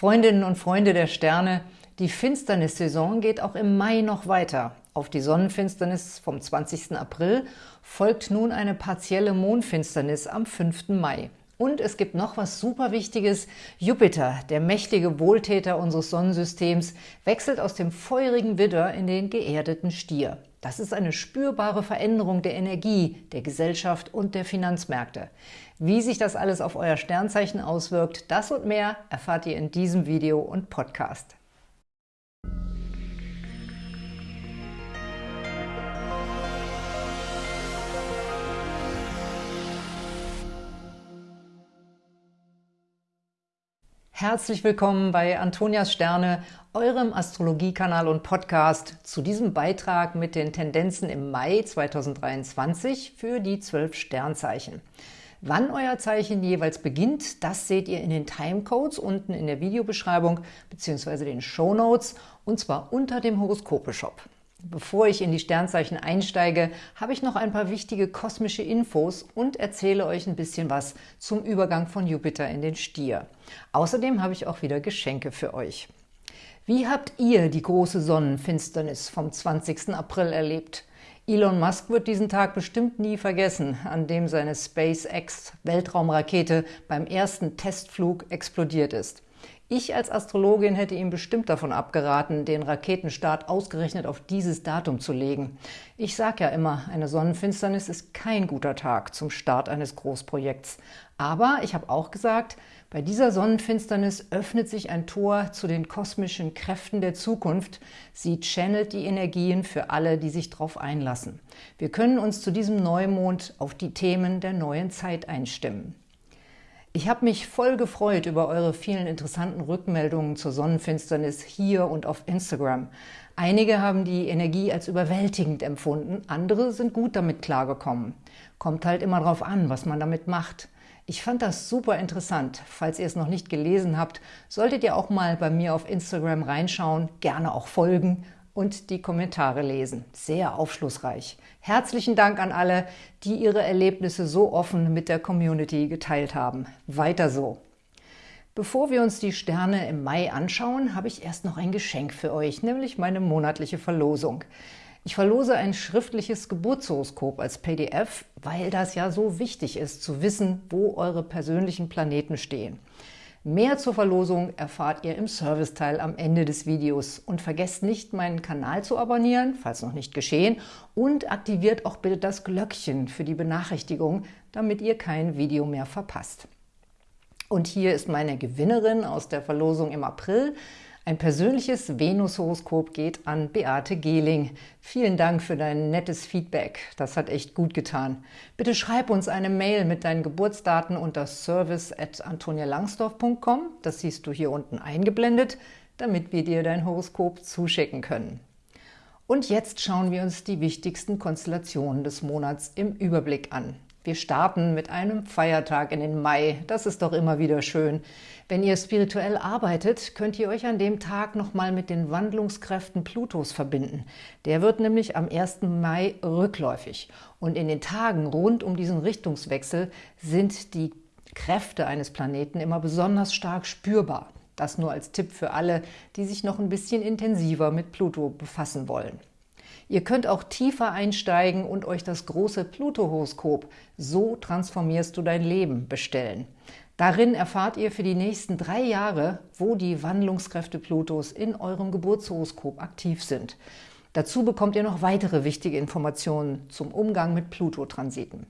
Freundinnen und Freunde der Sterne, die Finsternissaison geht auch im Mai noch weiter. Auf die Sonnenfinsternis vom 20. April folgt nun eine partielle Mondfinsternis am 5. Mai. Und es gibt noch was super Wichtiges. Jupiter, der mächtige Wohltäter unseres Sonnensystems, wechselt aus dem feurigen Widder in den geerdeten Stier. Das ist eine spürbare Veränderung der Energie, der Gesellschaft und der Finanzmärkte. Wie sich das alles auf euer Sternzeichen auswirkt, das und mehr erfahrt ihr in diesem Video und Podcast. Herzlich willkommen bei Antonias Sterne, eurem Astrologiekanal und Podcast, zu diesem Beitrag mit den Tendenzen im Mai 2023 für die zwölf Sternzeichen. Wann euer Zeichen jeweils beginnt, das seht ihr in den Timecodes unten in der Videobeschreibung bzw. den Show Notes und zwar unter dem Horoskope-Shop. Bevor ich in die Sternzeichen einsteige, habe ich noch ein paar wichtige kosmische Infos und erzähle euch ein bisschen was zum Übergang von Jupiter in den Stier. Außerdem habe ich auch wieder Geschenke für euch. Wie habt ihr die große Sonnenfinsternis vom 20. April erlebt? Elon Musk wird diesen Tag bestimmt nie vergessen, an dem seine SpaceX-Weltraumrakete beim ersten Testflug explodiert ist. Ich als Astrologin hätte ihm bestimmt davon abgeraten, den Raketenstart ausgerechnet auf dieses Datum zu legen. Ich sage ja immer, eine Sonnenfinsternis ist kein guter Tag zum Start eines Großprojekts. Aber ich habe auch gesagt, bei dieser Sonnenfinsternis öffnet sich ein Tor zu den kosmischen Kräften der Zukunft. Sie channelt die Energien für alle, die sich darauf einlassen. Wir können uns zu diesem Neumond auf die Themen der neuen Zeit einstimmen. Ich habe mich voll gefreut über eure vielen interessanten Rückmeldungen zur Sonnenfinsternis hier und auf Instagram. Einige haben die Energie als überwältigend empfunden, andere sind gut damit klargekommen. Kommt halt immer drauf an, was man damit macht. Ich fand das super interessant. Falls ihr es noch nicht gelesen habt, solltet ihr auch mal bei mir auf Instagram reinschauen, gerne auch folgen und die Kommentare lesen. Sehr aufschlussreich. Herzlichen Dank an alle, die ihre Erlebnisse so offen mit der Community geteilt haben. Weiter so! Bevor wir uns die Sterne im Mai anschauen, habe ich erst noch ein Geschenk für euch, nämlich meine monatliche Verlosung. Ich verlose ein schriftliches Geburtshoroskop als PDF, weil das ja so wichtig ist, zu wissen, wo eure persönlichen Planeten stehen. Mehr zur Verlosung erfahrt ihr im Serviceteil am Ende des Videos. Und vergesst nicht, meinen Kanal zu abonnieren, falls noch nicht geschehen, und aktiviert auch bitte das Glöckchen für die Benachrichtigung, damit ihr kein Video mehr verpasst. Und hier ist meine Gewinnerin aus der Verlosung im April. Ein persönliches Venus-Horoskop geht an Beate Gehling. Vielen Dank für dein nettes Feedback. Das hat echt gut getan. Bitte schreib uns eine Mail mit deinen Geburtsdaten unter service at antonialangsdorf.com. Das siehst du hier unten eingeblendet, damit wir dir dein Horoskop zuschicken können. Und jetzt schauen wir uns die wichtigsten Konstellationen des Monats im Überblick an. Wir starten mit einem Feiertag in den Mai. Das ist doch immer wieder schön. Wenn ihr spirituell arbeitet, könnt ihr euch an dem Tag nochmal mit den Wandlungskräften Plutos verbinden. Der wird nämlich am 1. Mai rückläufig. Und in den Tagen rund um diesen Richtungswechsel sind die Kräfte eines Planeten immer besonders stark spürbar. Das nur als Tipp für alle, die sich noch ein bisschen intensiver mit Pluto befassen wollen. Ihr könnt auch tiefer einsteigen und euch das große Pluto-Horoskop »So transformierst du dein Leben« bestellen. Darin erfahrt ihr für die nächsten drei Jahre, wo die Wandlungskräfte Plutos in eurem Geburtshoroskop aktiv sind. Dazu bekommt ihr noch weitere wichtige Informationen zum Umgang mit Pluto-Transiten.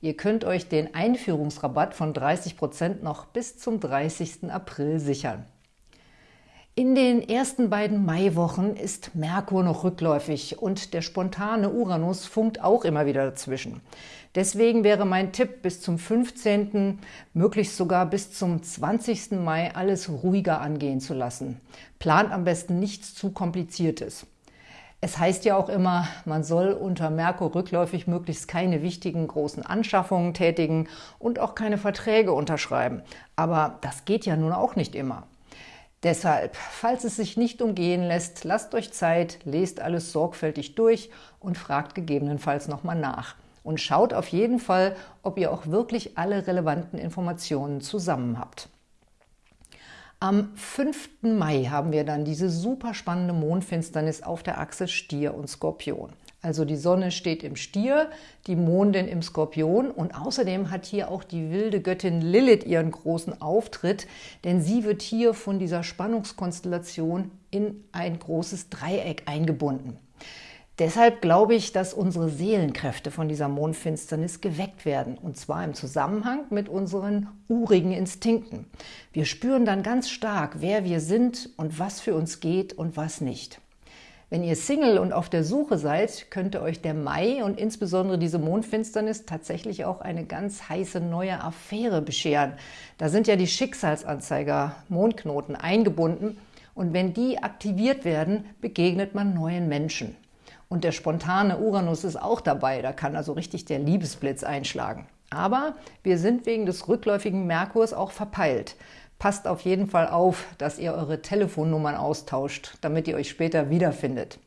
Ihr könnt euch den Einführungsrabatt von 30% noch bis zum 30. April sichern. In den ersten beiden Maiwochen ist Merkur noch rückläufig und der spontane Uranus funkt auch immer wieder dazwischen. Deswegen wäre mein Tipp, bis zum 15., möglichst sogar bis zum 20. Mai alles ruhiger angehen zu lassen. Plant am besten nichts zu Kompliziertes. Es heißt ja auch immer, man soll unter Merkur rückläufig möglichst keine wichtigen großen Anschaffungen tätigen und auch keine Verträge unterschreiben. Aber das geht ja nun auch nicht immer. Deshalb, falls es sich nicht umgehen lässt, lasst euch Zeit, lest alles sorgfältig durch und fragt gegebenenfalls nochmal nach. Und schaut auf jeden Fall, ob ihr auch wirklich alle relevanten Informationen zusammen habt. Am 5. Mai haben wir dann diese super spannende Mondfinsternis auf der Achse Stier und Skorpion. Also die Sonne steht im Stier, die Mondin im Skorpion und außerdem hat hier auch die wilde Göttin Lilith ihren großen Auftritt, denn sie wird hier von dieser Spannungskonstellation in ein großes Dreieck eingebunden. Deshalb glaube ich, dass unsere Seelenkräfte von dieser Mondfinsternis geweckt werden, und zwar im Zusammenhang mit unseren urigen Instinkten. Wir spüren dann ganz stark, wer wir sind und was für uns geht und was nicht. Wenn ihr Single und auf der Suche seid, könnte euch der Mai und insbesondere diese Mondfinsternis tatsächlich auch eine ganz heiße neue Affäre bescheren. Da sind ja die Schicksalsanzeiger Mondknoten eingebunden und wenn die aktiviert werden, begegnet man neuen Menschen. Und der spontane Uranus ist auch dabei, da kann also richtig der Liebesblitz einschlagen. Aber wir sind wegen des rückläufigen Merkurs auch verpeilt. Passt auf jeden Fall auf, dass ihr eure Telefonnummern austauscht, damit ihr euch später wiederfindet.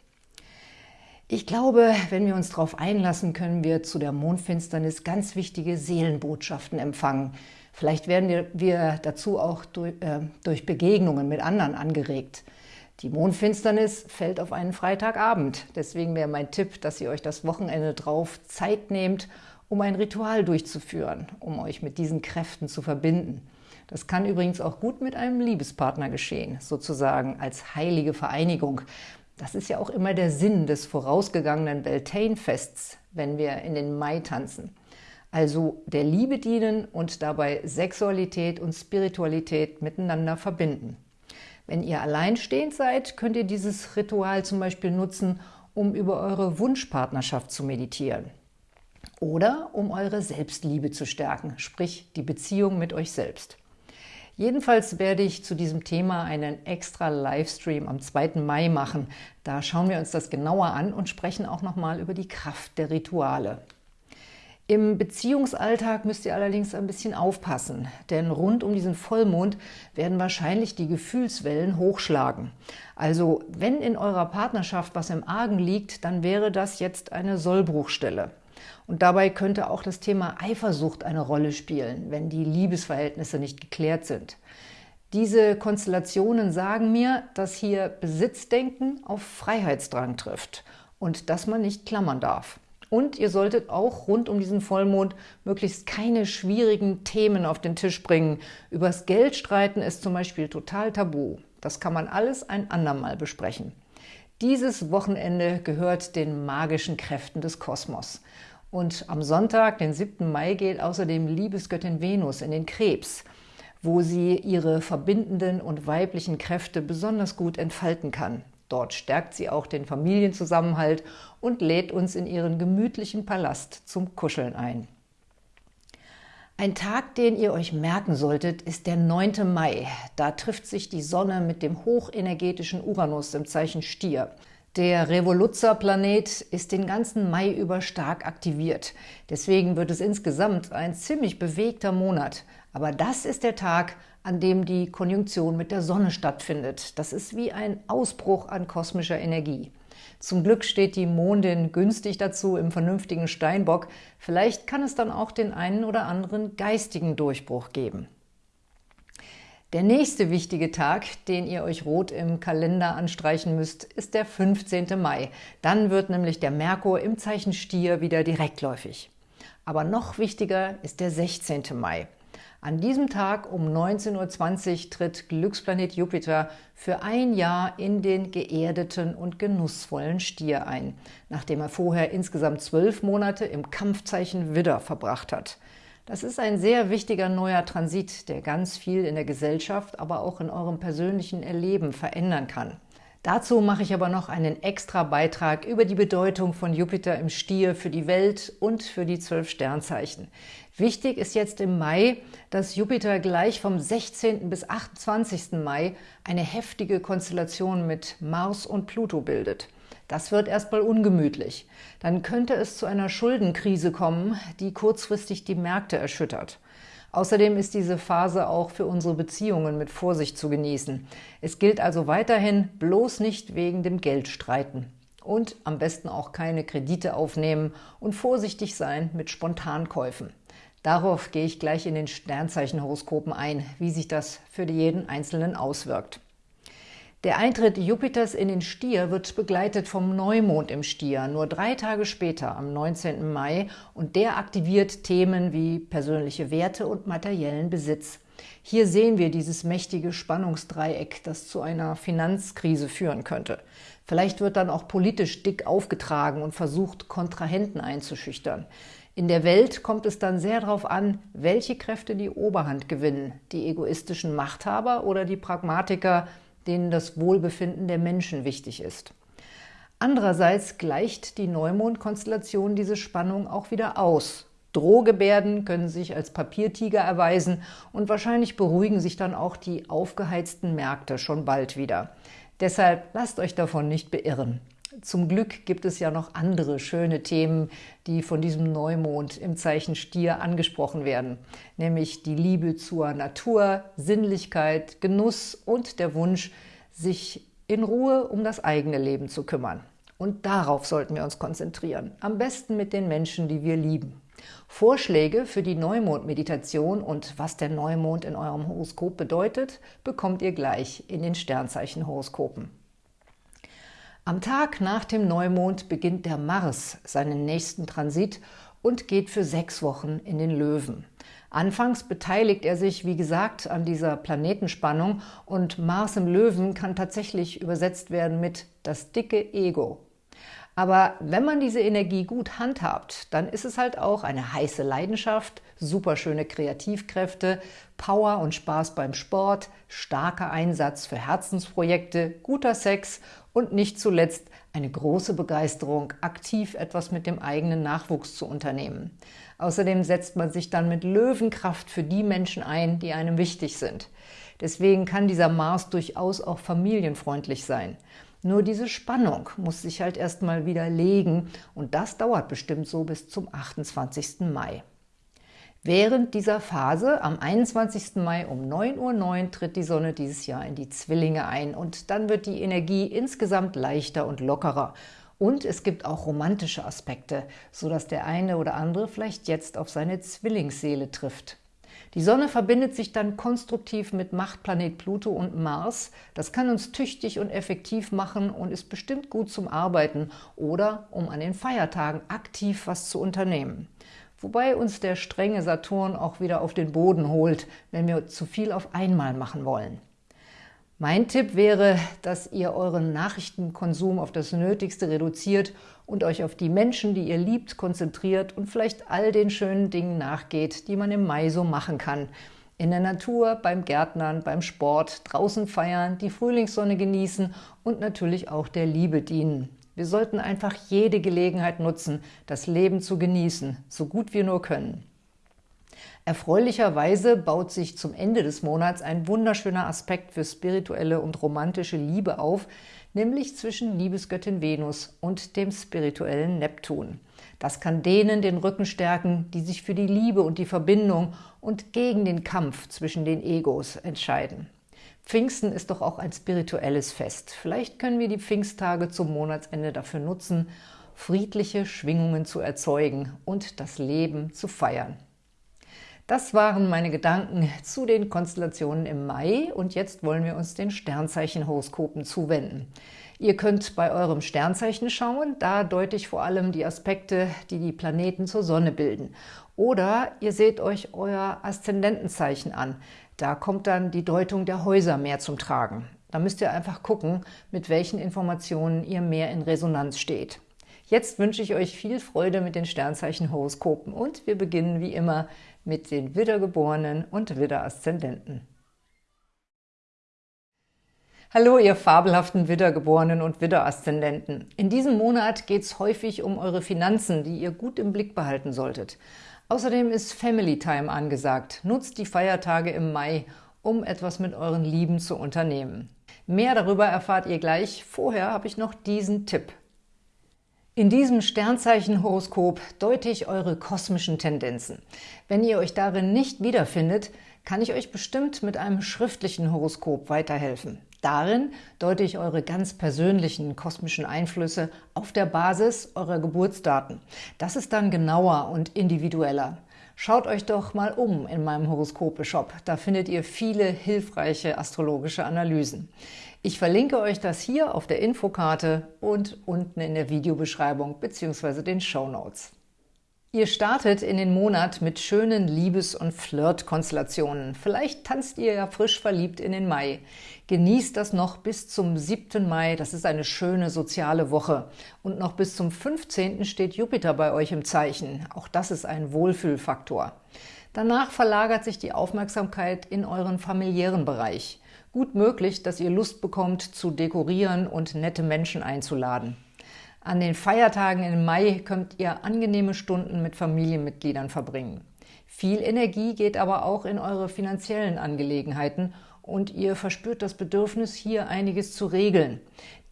Ich glaube, wenn wir uns darauf einlassen, können wir zu der Mondfinsternis ganz wichtige Seelenbotschaften empfangen. Vielleicht werden wir, dazu auch äh, durch Begegnungen mit anderen angeregt. Die Mondfinsternis fällt auf einen Freitagabend. Deswegen wäre mein Tipp, dass ihr euch das Wochenende drauf Zeit nehmt, um ein Ritual durchzuführen, um euch mit diesen Kräften zu verbinden. Das kann übrigens auch gut mit einem Liebespartner geschehen, sozusagen als heilige Vereinigung. Das ist ja auch immer der Sinn des vorausgegangenen Beltane-Fests, wenn wir in den Mai tanzen. Also der Liebe dienen und dabei Sexualität und Spiritualität miteinander verbinden. Wenn ihr alleinstehend seid, könnt ihr dieses Ritual zum Beispiel nutzen, um über eure Wunschpartnerschaft zu meditieren. Oder um eure Selbstliebe zu stärken, sprich die Beziehung mit euch selbst. Jedenfalls werde ich zu diesem Thema einen extra Livestream am 2. Mai machen. Da schauen wir uns das genauer an und sprechen auch nochmal über die Kraft der Rituale. Im Beziehungsalltag müsst ihr allerdings ein bisschen aufpassen, denn rund um diesen Vollmond werden wahrscheinlich die Gefühlswellen hochschlagen. Also wenn in eurer Partnerschaft was im Argen liegt, dann wäre das jetzt eine Sollbruchstelle. Und dabei könnte auch das Thema Eifersucht eine Rolle spielen, wenn die Liebesverhältnisse nicht geklärt sind. Diese Konstellationen sagen mir, dass hier Besitzdenken auf Freiheitsdrang trifft und dass man nicht klammern darf. Und ihr solltet auch rund um diesen Vollmond möglichst keine schwierigen Themen auf den Tisch bringen. Übers Geld streiten ist zum Beispiel total tabu. Das kann man alles ein andermal besprechen. Dieses Wochenende gehört den magischen Kräften des Kosmos. Und am Sonntag, den 7. Mai, geht außerdem Liebesgöttin Venus in den Krebs, wo sie ihre verbindenden und weiblichen Kräfte besonders gut entfalten kann. Dort stärkt sie auch den Familienzusammenhalt und lädt uns in ihren gemütlichen Palast zum Kuscheln ein. Ein Tag, den ihr euch merken solltet, ist der 9. Mai. Da trifft sich die Sonne mit dem hochenergetischen Uranus im Zeichen Stier. Der Revoluzzer-Planet ist den ganzen Mai über stark aktiviert. Deswegen wird es insgesamt ein ziemlich bewegter Monat. Aber das ist der Tag, an dem die Konjunktion mit der Sonne stattfindet. Das ist wie ein Ausbruch an kosmischer Energie. Zum Glück steht die Mondin günstig dazu im vernünftigen Steinbock. Vielleicht kann es dann auch den einen oder anderen geistigen Durchbruch geben. Der nächste wichtige Tag, den ihr euch rot im Kalender anstreichen müsst, ist der 15. Mai. Dann wird nämlich der Merkur im Zeichen Stier wieder direktläufig. Aber noch wichtiger ist der 16. Mai. An diesem Tag um 19.20 Uhr tritt Glücksplanet Jupiter für ein Jahr in den geerdeten und genussvollen Stier ein, nachdem er vorher insgesamt zwölf Monate im Kampfzeichen Widder verbracht hat. Das ist ein sehr wichtiger neuer Transit, der ganz viel in der Gesellschaft, aber auch in eurem persönlichen Erleben verändern kann. Dazu mache ich aber noch einen extra Beitrag über die Bedeutung von Jupiter im Stier für die Welt und für die zwölf Sternzeichen. Wichtig ist jetzt im Mai, dass Jupiter gleich vom 16. bis 28. Mai eine heftige Konstellation mit Mars und Pluto bildet. Das wird erstmal ungemütlich. Dann könnte es zu einer Schuldenkrise kommen, die kurzfristig die Märkte erschüttert. Außerdem ist diese Phase auch für unsere Beziehungen mit Vorsicht zu genießen. Es gilt also weiterhin, bloß nicht wegen dem Geld streiten. Und am besten auch keine Kredite aufnehmen und vorsichtig sein mit Spontankäufen. Darauf gehe ich gleich in den Sternzeichenhoroskopen ein, wie sich das für jeden Einzelnen auswirkt. Der Eintritt Jupiters in den Stier wird begleitet vom Neumond im Stier, nur drei Tage später, am 19. Mai, und der aktiviert Themen wie persönliche Werte und materiellen Besitz. Hier sehen wir dieses mächtige Spannungsdreieck, das zu einer Finanzkrise führen könnte. Vielleicht wird dann auch politisch dick aufgetragen und versucht, Kontrahenten einzuschüchtern. In der Welt kommt es dann sehr darauf an, welche Kräfte die Oberhand gewinnen, die egoistischen Machthaber oder die Pragmatiker, denen das Wohlbefinden der Menschen wichtig ist. Andererseits gleicht die Neumond-Konstellation diese Spannung auch wieder aus. Drohgebärden können sich als Papiertiger erweisen und wahrscheinlich beruhigen sich dann auch die aufgeheizten Märkte schon bald wieder. Deshalb lasst euch davon nicht beirren. Zum Glück gibt es ja noch andere schöne Themen, die von diesem Neumond im Zeichen Stier angesprochen werden, nämlich die Liebe zur Natur, Sinnlichkeit, Genuss und der Wunsch, sich in Ruhe um das eigene Leben zu kümmern. Und darauf sollten wir uns konzentrieren, am besten mit den Menschen, die wir lieben. Vorschläge für die Neumond-Meditation und was der Neumond in eurem Horoskop bedeutet, bekommt ihr gleich in den Sternzeichen-Horoskopen. Am Tag nach dem Neumond beginnt der Mars seinen nächsten Transit und geht für sechs Wochen in den Löwen. Anfangs beteiligt er sich, wie gesagt, an dieser Planetenspannung und Mars im Löwen kann tatsächlich übersetzt werden mit das dicke Ego. Aber wenn man diese Energie gut handhabt, dann ist es halt auch eine heiße Leidenschaft, superschöne Kreativkräfte, Power und Spaß beim Sport, starker Einsatz für Herzensprojekte, guter Sex und nicht zuletzt eine große Begeisterung, aktiv etwas mit dem eigenen Nachwuchs zu unternehmen. Außerdem setzt man sich dann mit Löwenkraft für die Menschen ein, die einem wichtig sind. Deswegen kann dieser Mars durchaus auch familienfreundlich sein. Nur diese Spannung muss sich halt erstmal wieder legen und das dauert bestimmt so bis zum 28. Mai. Während dieser Phase, am 21. Mai um 9.09 Uhr, tritt die Sonne dieses Jahr in die Zwillinge ein und dann wird die Energie insgesamt leichter und lockerer. Und es gibt auch romantische Aspekte, sodass der eine oder andere vielleicht jetzt auf seine Zwillingsseele trifft. Die Sonne verbindet sich dann konstruktiv mit Machtplanet Pluto und Mars. Das kann uns tüchtig und effektiv machen und ist bestimmt gut zum Arbeiten oder um an den Feiertagen aktiv was zu unternehmen. Wobei uns der strenge Saturn auch wieder auf den Boden holt, wenn wir zu viel auf einmal machen wollen. Mein Tipp wäre, dass ihr euren Nachrichtenkonsum auf das Nötigste reduziert und euch auf die Menschen, die ihr liebt, konzentriert und vielleicht all den schönen Dingen nachgeht, die man im Mai so machen kann. In der Natur, beim Gärtnern, beim Sport, draußen feiern, die Frühlingssonne genießen und natürlich auch der Liebe dienen. Wir sollten einfach jede Gelegenheit nutzen, das Leben zu genießen, so gut wir nur können. Erfreulicherweise baut sich zum Ende des Monats ein wunderschöner Aspekt für spirituelle und romantische Liebe auf, nämlich zwischen Liebesgöttin Venus und dem spirituellen Neptun. Das kann denen den Rücken stärken, die sich für die Liebe und die Verbindung und gegen den Kampf zwischen den Egos entscheiden. Pfingsten ist doch auch ein spirituelles Fest. Vielleicht können wir die Pfingsttage zum Monatsende dafür nutzen, friedliche Schwingungen zu erzeugen und das Leben zu feiern. Das waren meine Gedanken zu den Konstellationen im Mai und jetzt wollen wir uns den Sternzeichenhoroskopen zuwenden. Ihr könnt bei eurem Sternzeichen schauen, da deute ich vor allem die Aspekte, die die Planeten zur Sonne bilden. Oder ihr seht euch euer Aszendentenzeichen an, da kommt dann die Deutung der Häuser mehr zum Tragen. Da müsst ihr einfach gucken, mit welchen Informationen ihr mehr in Resonanz steht. Jetzt wünsche ich euch viel Freude mit den Sternzeichen-Horoskopen und wir beginnen wie immer mit den Widdergeborenen und Widderaszendenten. Hallo, ihr fabelhaften Widdergeborenen und Widderaszendenten. In diesem Monat geht es häufig um eure Finanzen, die ihr gut im Blick behalten solltet. Außerdem ist Family Time angesagt. Nutzt die Feiertage im Mai, um etwas mit euren Lieben zu unternehmen. Mehr darüber erfahrt ihr gleich. Vorher habe ich noch diesen Tipp. In diesem Sternzeichen-Horoskop deute ich eure kosmischen Tendenzen. Wenn ihr euch darin nicht wiederfindet, kann ich euch bestimmt mit einem schriftlichen Horoskop weiterhelfen. Darin deute ich eure ganz persönlichen kosmischen Einflüsse auf der Basis eurer Geburtsdaten. Das ist dann genauer und individueller. Schaut euch doch mal um in meinem Horoskope-Shop. Da findet ihr viele hilfreiche astrologische Analysen. Ich verlinke euch das hier auf der Infokarte und unten in der Videobeschreibung bzw. den Show Notes. Ihr startet in den Monat mit schönen Liebes- und Flirt-Konstellationen. Vielleicht tanzt ihr ja frisch verliebt in den Mai. Genießt das noch bis zum 7. Mai, das ist eine schöne soziale Woche. Und noch bis zum 15. steht Jupiter bei euch im Zeichen. Auch das ist ein Wohlfühlfaktor. Danach verlagert sich die Aufmerksamkeit in euren familiären Bereich. Gut möglich, dass ihr Lust bekommt, zu dekorieren und nette Menschen einzuladen. An den Feiertagen im Mai könnt ihr angenehme Stunden mit Familienmitgliedern verbringen. Viel Energie geht aber auch in eure finanziellen Angelegenheiten und ihr verspürt das Bedürfnis, hier einiges zu regeln.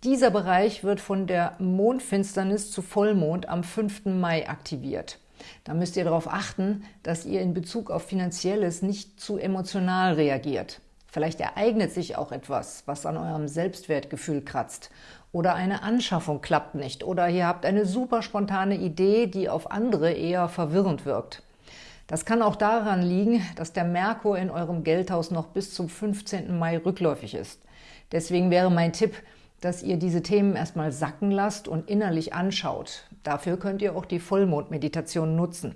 Dieser Bereich wird von der Mondfinsternis zu Vollmond am 5. Mai aktiviert. Da müsst ihr darauf achten, dass ihr in Bezug auf Finanzielles nicht zu emotional reagiert. Vielleicht ereignet sich auch etwas, was an eurem Selbstwertgefühl kratzt oder eine Anschaffung klappt nicht oder ihr habt eine super spontane Idee, die auf andere eher verwirrend wirkt. Das kann auch daran liegen, dass der Merkur in eurem Geldhaus noch bis zum 15. Mai rückläufig ist. Deswegen wäre mein Tipp, dass ihr diese Themen erstmal sacken lasst und innerlich anschaut. Dafür könnt ihr auch die Vollmondmeditation nutzen.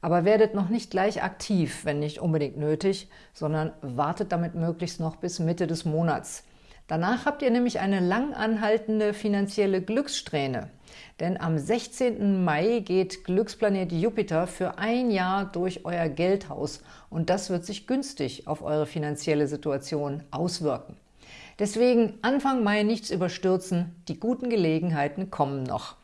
Aber werdet noch nicht gleich aktiv, wenn nicht unbedingt nötig, sondern wartet damit möglichst noch bis Mitte des Monats. Danach habt ihr nämlich eine lang anhaltende finanzielle Glückssträhne. Denn am 16. Mai geht Glücksplanet Jupiter für ein Jahr durch euer Geldhaus und das wird sich günstig auf eure finanzielle Situation auswirken. Deswegen Anfang Mai nichts überstürzen, die guten Gelegenheiten kommen noch.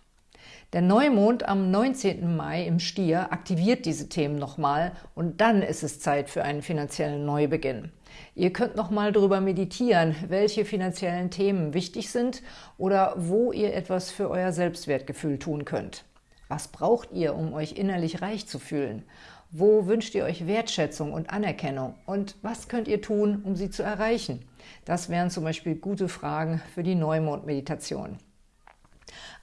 Der Neumond am 19. Mai im Stier aktiviert diese Themen nochmal und dann ist es Zeit für einen finanziellen Neubeginn. Ihr könnt nochmal darüber meditieren, welche finanziellen Themen wichtig sind oder wo ihr etwas für euer Selbstwertgefühl tun könnt. Was braucht ihr, um euch innerlich reich zu fühlen? Wo wünscht ihr euch Wertschätzung und Anerkennung? Und was könnt ihr tun, um sie zu erreichen? Das wären zum Beispiel gute Fragen für die Neumond-Meditation.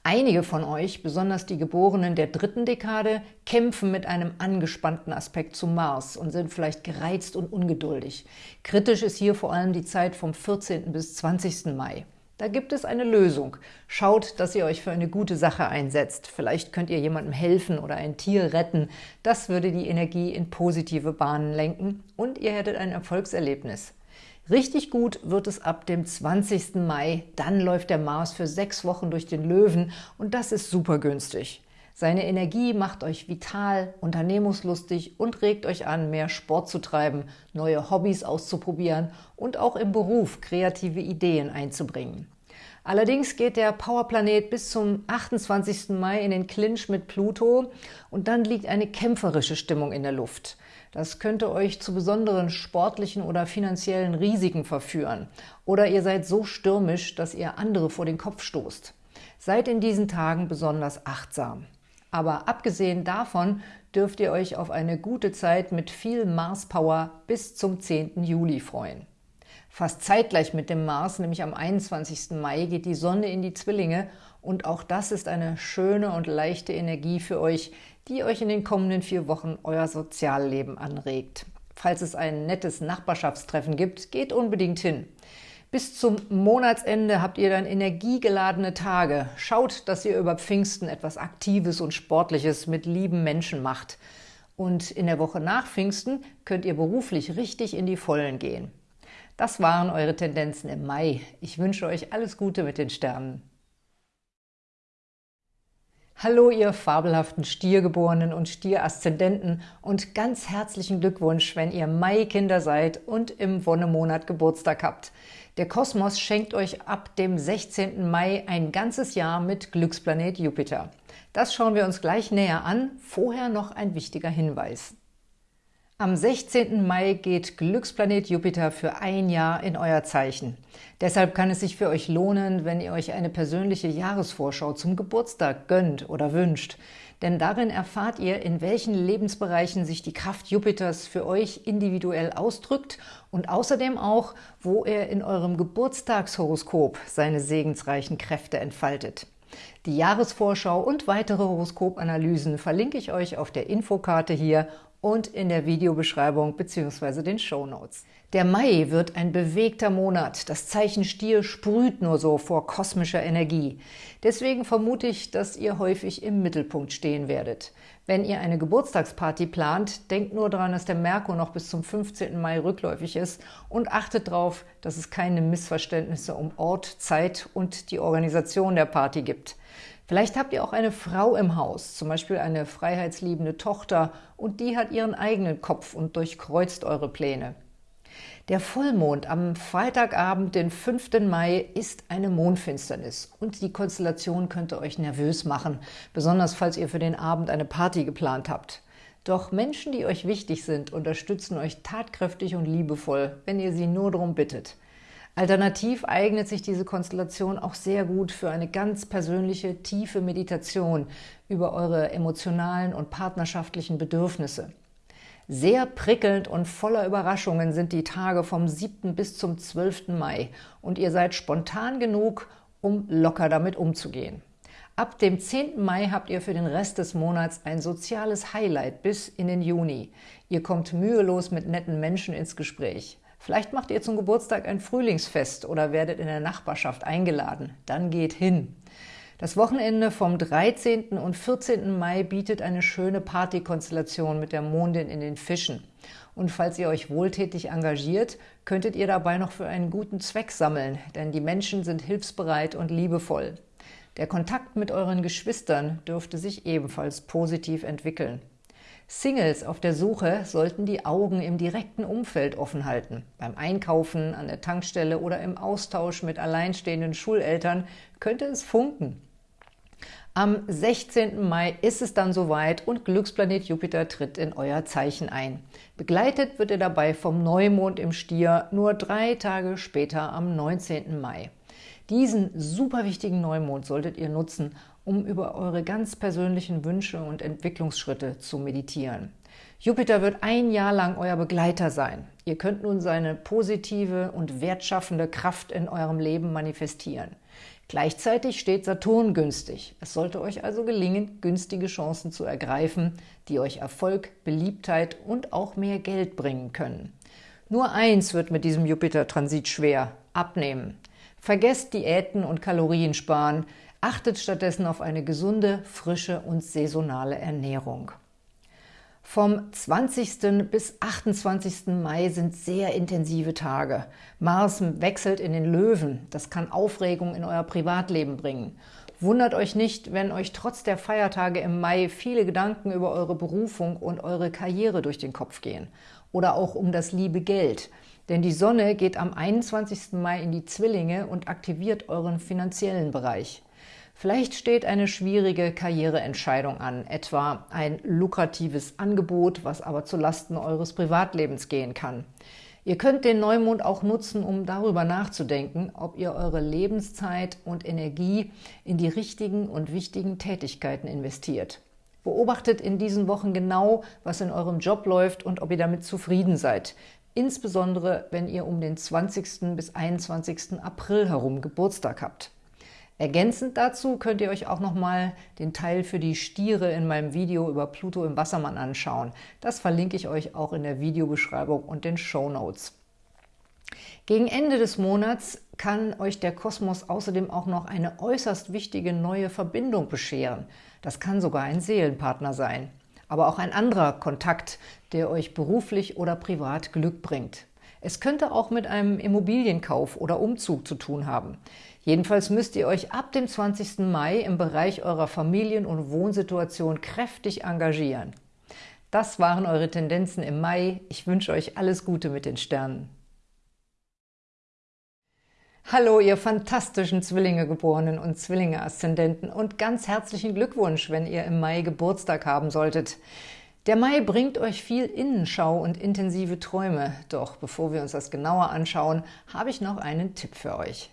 Einige von euch, besonders die Geborenen der dritten Dekade, kämpfen mit einem angespannten Aspekt zum Mars und sind vielleicht gereizt und ungeduldig. Kritisch ist hier vor allem die Zeit vom 14. bis 20. Mai. Da gibt es eine Lösung. Schaut, dass ihr euch für eine gute Sache einsetzt. Vielleicht könnt ihr jemandem helfen oder ein Tier retten. Das würde die Energie in positive Bahnen lenken und ihr hättet ein Erfolgserlebnis. Richtig gut wird es ab dem 20. Mai. Dann läuft der Mars für sechs Wochen durch den Löwen und das ist super günstig. Seine Energie macht euch vital, unternehmungslustig und regt euch an, mehr Sport zu treiben, neue Hobbys auszuprobieren und auch im Beruf kreative Ideen einzubringen. Allerdings geht der Powerplanet bis zum 28. Mai in den Clinch mit Pluto und dann liegt eine kämpferische Stimmung in der Luft. Das könnte euch zu besonderen sportlichen oder finanziellen Risiken verführen. Oder ihr seid so stürmisch, dass ihr andere vor den Kopf stoßt. Seid in diesen Tagen besonders achtsam. Aber abgesehen davon dürft ihr euch auf eine gute Zeit mit viel Mars-Power bis zum 10. Juli freuen. Fast zeitgleich mit dem Mars, nämlich am 21. Mai, geht die Sonne in die Zwillinge und auch das ist eine schöne und leichte Energie für euch, die euch in den kommenden vier Wochen euer Sozialleben anregt. Falls es ein nettes Nachbarschaftstreffen gibt, geht unbedingt hin. Bis zum Monatsende habt ihr dann energiegeladene Tage. Schaut, dass ihr über Pfingsten etwas Aktives und Sportliches mit lieben Menschen macht. Und in der Woche nach Pfingsten könnt ihr beruflich richtig in die Vollen gehen. Das waren eure Tendenzen im Mai. Ich wünsche euch alles Gute mit den Sternen. Hallo, ihr fabelhaften Stiergeborenen und Stieraszendenten und ganz herzlichen Glückwunsch, wenn ihr Mai-Kinder seid und im Wonnemonat Geburtstag habt. Der Kosmos schenkt euch ab dem 16. Mai ein ganzes Jahr mit Glücksplanet Jupiter. Das schauen wir uns gleich näher an. Vorher noch ein wichtiger Hinweis. Am 16. Mai geht Glücksplanet Jupiter für ein Jahr in euer Zeichen. Deshalb kann es sich für euch lohnen, wenn ihr euch eine persönliche Jahresvorschau zum Geburtstag gönnt oder wünscht. Denn darin erfahrt ihr, in welchen Lebensbereichen sich die Kraft Jupiters für euch individuell ausdrückt und außerdem auch, wo er in eurem Geburtstagshoroskop seine segensreichen Kräfte entfaltet. Die Jahresvorschau und weitere Horoskopanalysen verlinke ich euch auf der Infokarte hier und in der Videobeschreibung bzw. den Show Notes. Der Mai wird ein bewegter Monat. Das Zeichen Stier sprüht nur so vor kosmischer Energie. Deswegen vermute ich, dass ihr häufig im Mittelpunkt stehen werdet. Wenn ihr eine Geburtstagsparty plant, denkt nur daran, dass der Merkur noch bis zum 15. Mai rückläufig ist und achtet darauf, dass es keine Missverständnisse um Ort, Zeit und die Organisation der Party gibt. Vielleicht habt ihr auch eine Frau im Haus, zum Beispiel eine freiheitsliebende Tochter, und die hat ihren eigenen Kopf und durchkreuzt eure Pläne. Der Vollmond am Freitagabend, den 5. Mai, ist eine Mondfinsternis und die Konstellation könnte euch nervös machen, besonders falls ihr für den Abend eine Party geplant habt. Doch Menschen, die euch wichtig sind, unterstützen euch tatkräftig und liebevoll, wenn ihr sie nur darum bittet. Alternativ eignet sich diese Konstellation auch sehr gut für eine ganz persönliche, tiefe Meditation über eure emotionalen und partnerschaftlichen Bedürfnisse. Sehr prickelnd und voller Überraschungen sind die Tage vom 7. bis zum 12. Mai und ihr seid spontan genug, um locker damit umzugehen. Ab dem 10. Mai habt ihr für den Rest des Monats ein soziales Highlight bis in den Juni. Ihr kommt mühelos mit netten Menschen ins Gespräch. Vielleicht macht ihr zum Geburtstag ein Frühlingsfest oder werdet in der Nachbarschaft eingeladen. Dann geht hin. Das Wochenende vom 13. und 14. Mai bietet eine schöne Partykonstellation mit der Mondin in den Fischen. Und falls ihr euch wohltätig engagiert, könntet ihr dabei noch für einen guten Zweck sammeln, denn die Menschen sind hilfsbereit und liebevoll. Der Kontakt mit euren Geschwistern dürfte sich ebenfalls positiv entwickeln. Singles auf der Suche sollten die Augen im direkten Umfeld offen halten. Beim Einkaufen, an der Tankstelle oder im Austausch mit alleinstehenden Schuleltern könnte es funken. Am 16. Mai ist es dann soweit und Glücksplanet Jupiter tritt in euer Zeichen ein. Begleitet wird er dabei vom Neumond im Stier nur drei Tage später am 19. Mai. Diesen super wichtigen Neumond solltet ihr nutzen, um über eure ganz persönlichen Wünsche und Entwicklungsschritte zu meditieren. Jupiter wird ein Jahr lang euer Begleiter sein. Ihr könnt nun seine positive und wertschaffende Kraft in eurem Leben manifestieren. Gleichzeitig steht Saturn günstig. Es sollte euch also gelingen, günstige Chancen zu ergreifen, die euch Erfolg, Beliebtheit und auch mehr Geld bringen können. Nur eins wird mit diesem Jupiter-Transit schwer, abnehmen. Vergesst Diäten und Kalorien sparen, achtet stattdessen auf eine gesunde, frische und saisonale Ernährung. Vom 20. bis 28. Mai sind sehr intensive Tage. Mars wechselt in den Löwen. Das kann Aufregung in euer Privatleben bringen. Wundert euch nicht, wenn euch trotz der Feiertage im Mai viele Gedanken über eure Berufung und eure Karriere durch den Kopf gehen. Oder auch um das liebe Geld. Denn die Sonne geht am 21. Mai in die Zwillinge und aktiviert euren finanziellen Bereich. Vielleicht steht eine schwierige Karriereentscheidung an, etwa ein lukratives Angebot, was aber zu Lasten eures Privatlebens gehen kann. Ihr könnt den Neumond auch nutzen, um darüber nachzudenken, ob ihr eure Lebenszeit und Energie in die richtigen und wichtigen Tätigkeiten investiert. Beobachtet in diesen Wochen genau, was in eurem Job läuft und ob ihr damit zufrieden seid. Insbesondere, wenn ihr um den 20. bis 21. April herum Geburtstag habt. Ergänzend dazu könnt ihr euch auch nochmal den Teil für die Stiere in meinem Video über Pluto im Wassermann anschauen. Das verlinke ich euch auch in der Videobeschreibung und den Show Notes. Gegen Ende des Monats kann euch der Kosmos außerdem auch noch eine äußerst wichtige neue Verbindung bescheren. Das kann sogar ein Seelenpartner sein, aber auch ein anderer Kontakt, der euch beruflich oder privat Glück bringt. Es könnte auch mit einem Immobilienkauf oder Umzug zu tun haben. Jedenfalls müsst ihr euch ab dem 20. Mai im Bereich eurer Familien- und Wohnsituation kräftig engagieren. Das waren eure Tendenzen im Mai. Ich wünsche euch alles Gute mit den Sternen. Hallo, ihr fantastischen Zwillinge-Geborenen und Zwillinge-Aszendenten und ganz herzlichen Glückwunsch, wenn ihr im Mai Geburtstag haben solltet. Der Mai bringt euch viel Innenschau und intensive Träume. Doch bevor wir uns das genauer anschauen, habe ich noch einen Tipp für euch.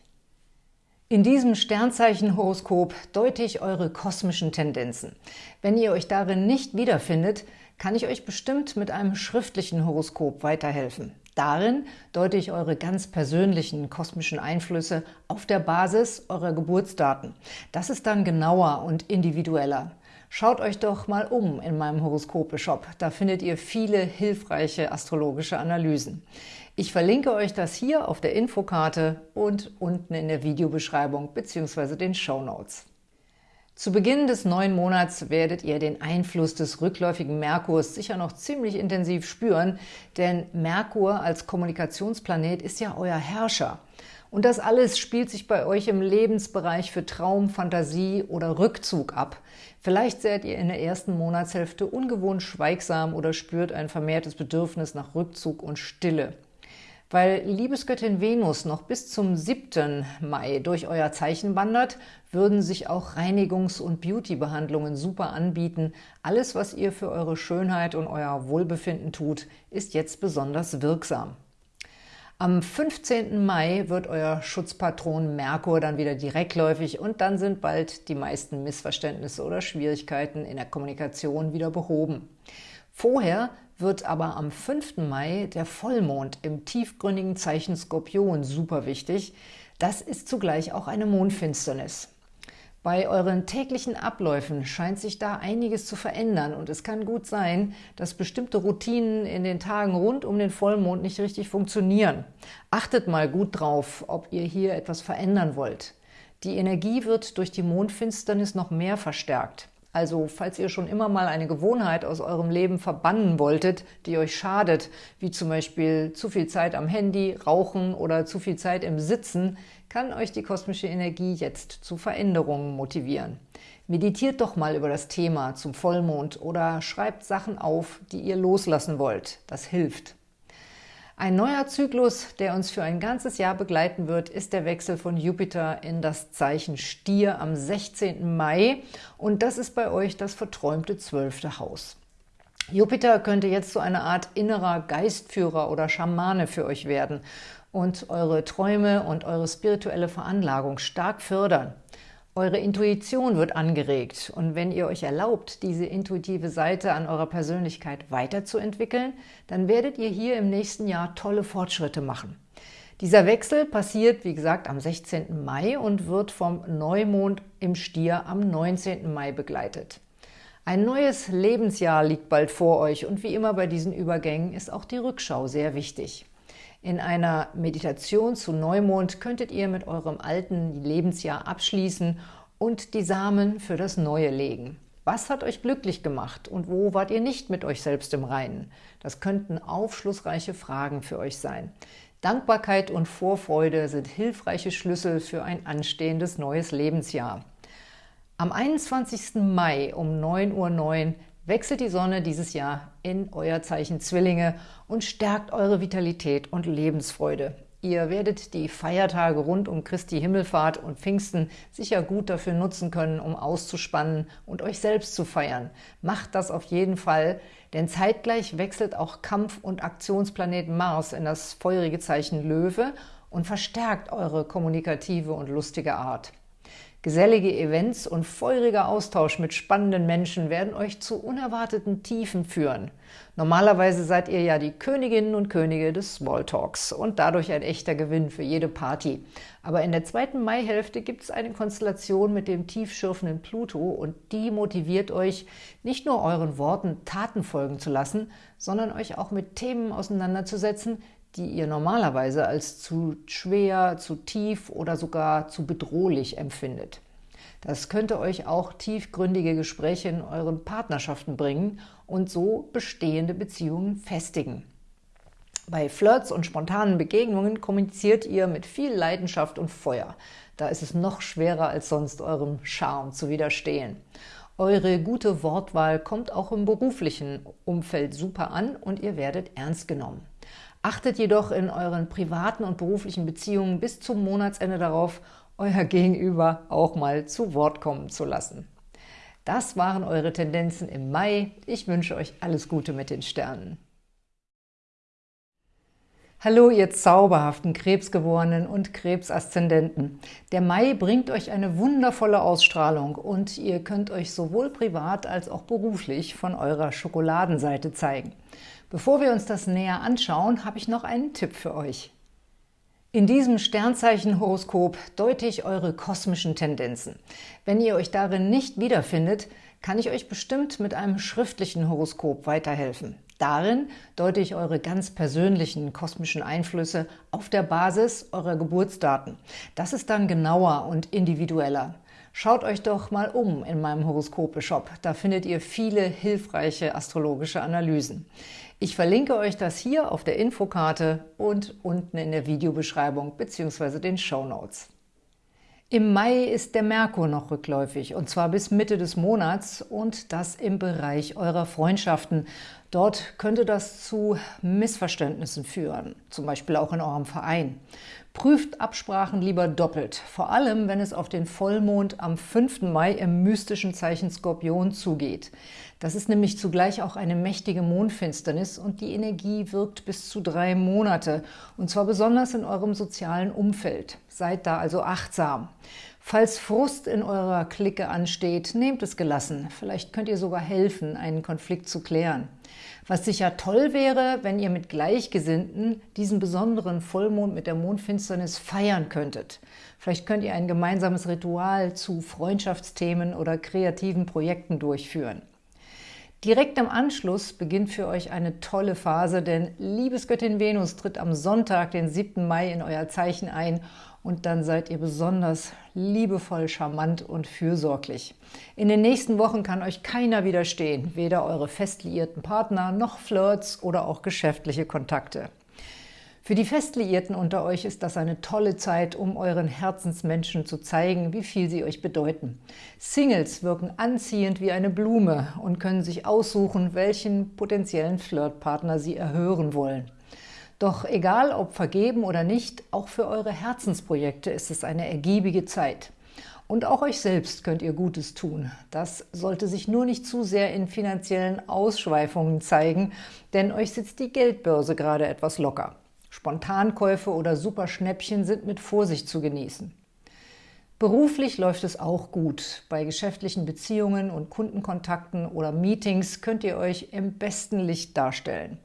In diesem Sternzeichenhoroskop deute ich eure kosmischen Tendenzen. Wenn ihr euch darin nicht wiederfindet, kann ich euch bestimmt mit einem schriftlichen Horoskop weiterhelfen. Darin deute ich eure ganz persönlichen kosmischen Einflüsse auf der Basis eurer Geburtsdaten. Das ist dann genauer und individueller. Schaut euch doch mal um in meinem Horoskope-Shop. Da findet ihr viele hilfreiche astrologische Analysen. Ich verlinke euch das hier auf der Infokarte und unten in der Videobeschreibung bzw. den Show Notes. Zu Beginn des neuen Monats werdet ihr den Einfluss des rückläufigen Merkurs sicher noch ziemlich intensiv spüren, denn Merkur als Kommunikationsplanet ist ja euer Herrscher. Und das alles spielt sich bei euch im Lebensbereich für Traum, Fantasie oder Rückzug ab. Vielleicht seid ihr in der ersten Monatshälfte ungewohnt schweigsam oder spürt ein vermehrtes Bedürfnis nach Rückzug und Stille. Weil Liebesgöttin Venus noch bis zum 7. Mai durch euer Zeichen wandert, würden sich auch Reinigungs- und Beauty-Behandlungen super anbieten. Alles, was ihr für eure Schönheit und euer Wohlbefinden tut, ist jetzt besonders wirksam. Am 15. Mai wird euer Schutzpatron Merkur dann wieder direktläufig und dann sind bald die meisten Missverständnisse oder Schwierigkeiten in der Kommunikation wieder behoben. Vorher wird aber am 5. Mai der Vollmond im tiefgründigen Zeichen Skorpion super wichtig. Das ist zugleich auch eine Mondfinsternis. Bei euren täglichen Abläufen scheint sich da einiges zu verändern und es kann gut sein, dass bestimmte Routinen in den Tagen rund um den Vollmond nicht richtig funktionieren. Achtet mal gut drauf, ob ihr hier etwas verändern wollt. Die Energie wird durch die Mondfinsternis noch mehr verstärkt. Also falls ihr schon immer mal eine Gewohnheit aus eurem Leben verbannen wolltet, die euch schadet, wie zum Beispiel zu viel Zeit am Handy, Rauchen oder zu viel Zeit im Sitzen, kann euch die kosmische Energie jetzt zu Veränderungen motivieren. Meditiert doch mal über das Thema zum Vollmond oder schreibt Sachen auf, die ihr loslassen wollt. Das hilft. Ein neuer Zyklus, der uns für ein ganzes Jahr begleiten wird, ist der Wechsel von Jupiter in das Zeichen Stier am 16. Mai und das ist bei euch das verträumte zwölfte Haus. Jupiter könnte jetzt so eine Art innerer Geistführer oder Schamane für euch werden und eure Träume und eure spirituelle Veranlagung stark fördern. Eure Intuition wird angeregt und wenn ihr euch erlaubt, diese intuitive Seite an eurer Persönlichkeit weiterzuentwickeln, dann werdet ihr hier im nächsten Jahr tolle Fortschritte machen. Dieser Wechsel passiert, wie gesagt, am 16. Mai und wird vom Neumond im Stier am 19. Mai begleitet. Ein neues Lebensjahr liegt bald vor euch und wie immer bei diesen Übergängen ist auch die Rückschau sehr wichtig. In einer Meditation zu Neumond könntet ihr mit eurem alten Lebensjahr abschließen und die Samen für das Neue legen. Was hat euch glücklich gemacht und wo wart ihr nicht mit euch selbst im Reinen? Das könnten aufschlussreiche Fragen für euch sein. Dankbarkeit und Vorfreude sind hilfreiche Schlüssel für ein anstehendes neues Lebensjahr. Am 21. Mai um 9.09 Uhr wechselt die Sonne dieses Jahr in euer Zeichen Zwillinge und stärkt eure Vitalität und Lebensfreude. Ihr werdet die Feiertage rund um Christi Himmelfahrt und Pfingsten sicher gut dafür nutzen können, um auszuspannen und euch selbst zu feiern. Macht das auf jeden Fall, denn zeitgleich wechselt auch Kampf- und Aktionsplanet Mars in das feurige Zeichen Löwe und verstärkt eure kommunikative und lustige Art. Gesellige Events und feuriger Austausch mit spannenden Menschen werden euch zu unerwarteten Tiefen führen. Normalerweise seid ihr ja die Königinnen und Könige des Smalltalks und dadurch ein echter Gewinn für jede Party. Aber in der zweiten Maihälfte gibt es eine Konstellation mit dem tiefschürfenden Pluto und die motiviert euch, nicht nur euren Worten Taten folgen zu lassen, sondern euch auch mit Themen auseinanderzusetzen, die ihr normalerweise als zu schwer, zu tief oder sogar zu bedrohlich empfindet. Das könnte euch auch tiefgründige Gespräche in euren Partnerschaften bringen und so bestehende Beziehungen festigen. Bei Flirts und spontanen Begegnungen kommuniziert ihr mit viel Leidenschaft und Feuer. Da ist es noch schwerer als sonst, eurem Charme zu widerstehen. Eure gute Wortwahl kommt auch im beruflichen Umfeld super an und ihr werdet ernst genommen. Achtet jedoch in euren privaten und beruflichen Beziehungen bis zum Monatsende darauf, euer Gegenüber auch mal zu Wort kommen zu lassen. Das waren eure Tendenzen im Mai. Ich wünsche euch alles Gute mit den Sternen. Hallo, ihr zauberhaften Krebsgeborenen und Krebsaszendenten. Der Mai bringt euch eine wundervolle Ausstrahlung und ihr könnt euch sowohl privat als auch beruflich von eurer Schokoladenseite zeigen. Bevor wir uns das näher anschauen, habe ich noch einen Tipp für euch. In diesem Sternzeichen-Horoskop deute ich eure kosmischen Tendenzen. Wenn ihr euch darin nicht wiederfindet, kann ich euch bestimmt mit einem schriftlichen Horoskop weiterhelfen. Darin deute ich eure ganz persönlichen kosmischen Einflüsse auf der Basis eurer Geburtsdaten. Das ist dann genauer und individueller. Schaut euch doch mal um in meinem Horoskope-Shop. Da findet ihr viele hilfreiche astrologische Analysen. Ich verlinke euch das hier auf der Infokarte und unten in der Videobeschreibung bzw. den Show Notes. Im Mai ist der Merkur noch rückläufig, und zwar bis Mitte des Monats und das im Bereich eurer Freundschaften. Dort könnte das zu Missverständnissen führen, zum Beispiel auch in eurem Verein. Prüft Absprachen lieber doppelt, vor allem wenn es auf den Vollmond am 5. Mai im mystischen Zeichen Skorpion zugeht. Das ist nämlich zugleich auch eine mächtige Mondfinsternis und die Energie wirkt bis zu drei Monate, und zwar besonders in eurem sozialen Umfeld. Seid da also achtsam. Falls Frust in eurer Clique ansteht, nehmt es gelassen. Vielleicht könnt ihr sogar helfen, einen Konflikt zu klären. Was sicher toll wäre, wenn ihr mit Gleichgesinnten diesen besonderen Vollmond mit der Mondfinsternis feiern könntet. Vielleicht könnt ihr ein gemeinsames Ritual zu Freundschaftsthemen oder kreativen Projekten durchführen. Direkt im Anschluss beginnt für euch eine tolle Phase, denn Liebesgöttin Venus tritt am Sonntag, den 7. Mai, in euer Zeichen ein und dann seid ihr besonders liebevoll, charmant und fürsorglich. In den nächsten Wochen kann euch keiner widerstehen, weder eure fest liierten Partner noch Flirts oder auch geschäftliche Kontakte. Für die Festliierten unter euch ist das eine tolle Zeit, um euren Herzensmenschen zu zeigen, wie viel sie euch bedeuten. Singles wirken anziehend wie eine Blume und können sich aussuchen, welchen potenziellen Flirtpartner sie erhören wollen. Doch egal, ob vergeben oder nicht, auch für eure Herzensprojekte ist es eine ergiebige Zeit. Und auch euch selbst könnt ihr Gutes tun. Das sollte sich nur nicht zu sehr in finanziellen Ausschweifungen zeigen, denn euch sitzt die Geldbörse gerade etwas locker. Spontankäufe oder Superschnäppchen sind mit Vorsicht zu genießen. Beruflich läuft es auch gut. Bei geschäftlichen Beziehungen und Kundenkontakten oder Meetings könnt ihr euch im besten Licht darstellen.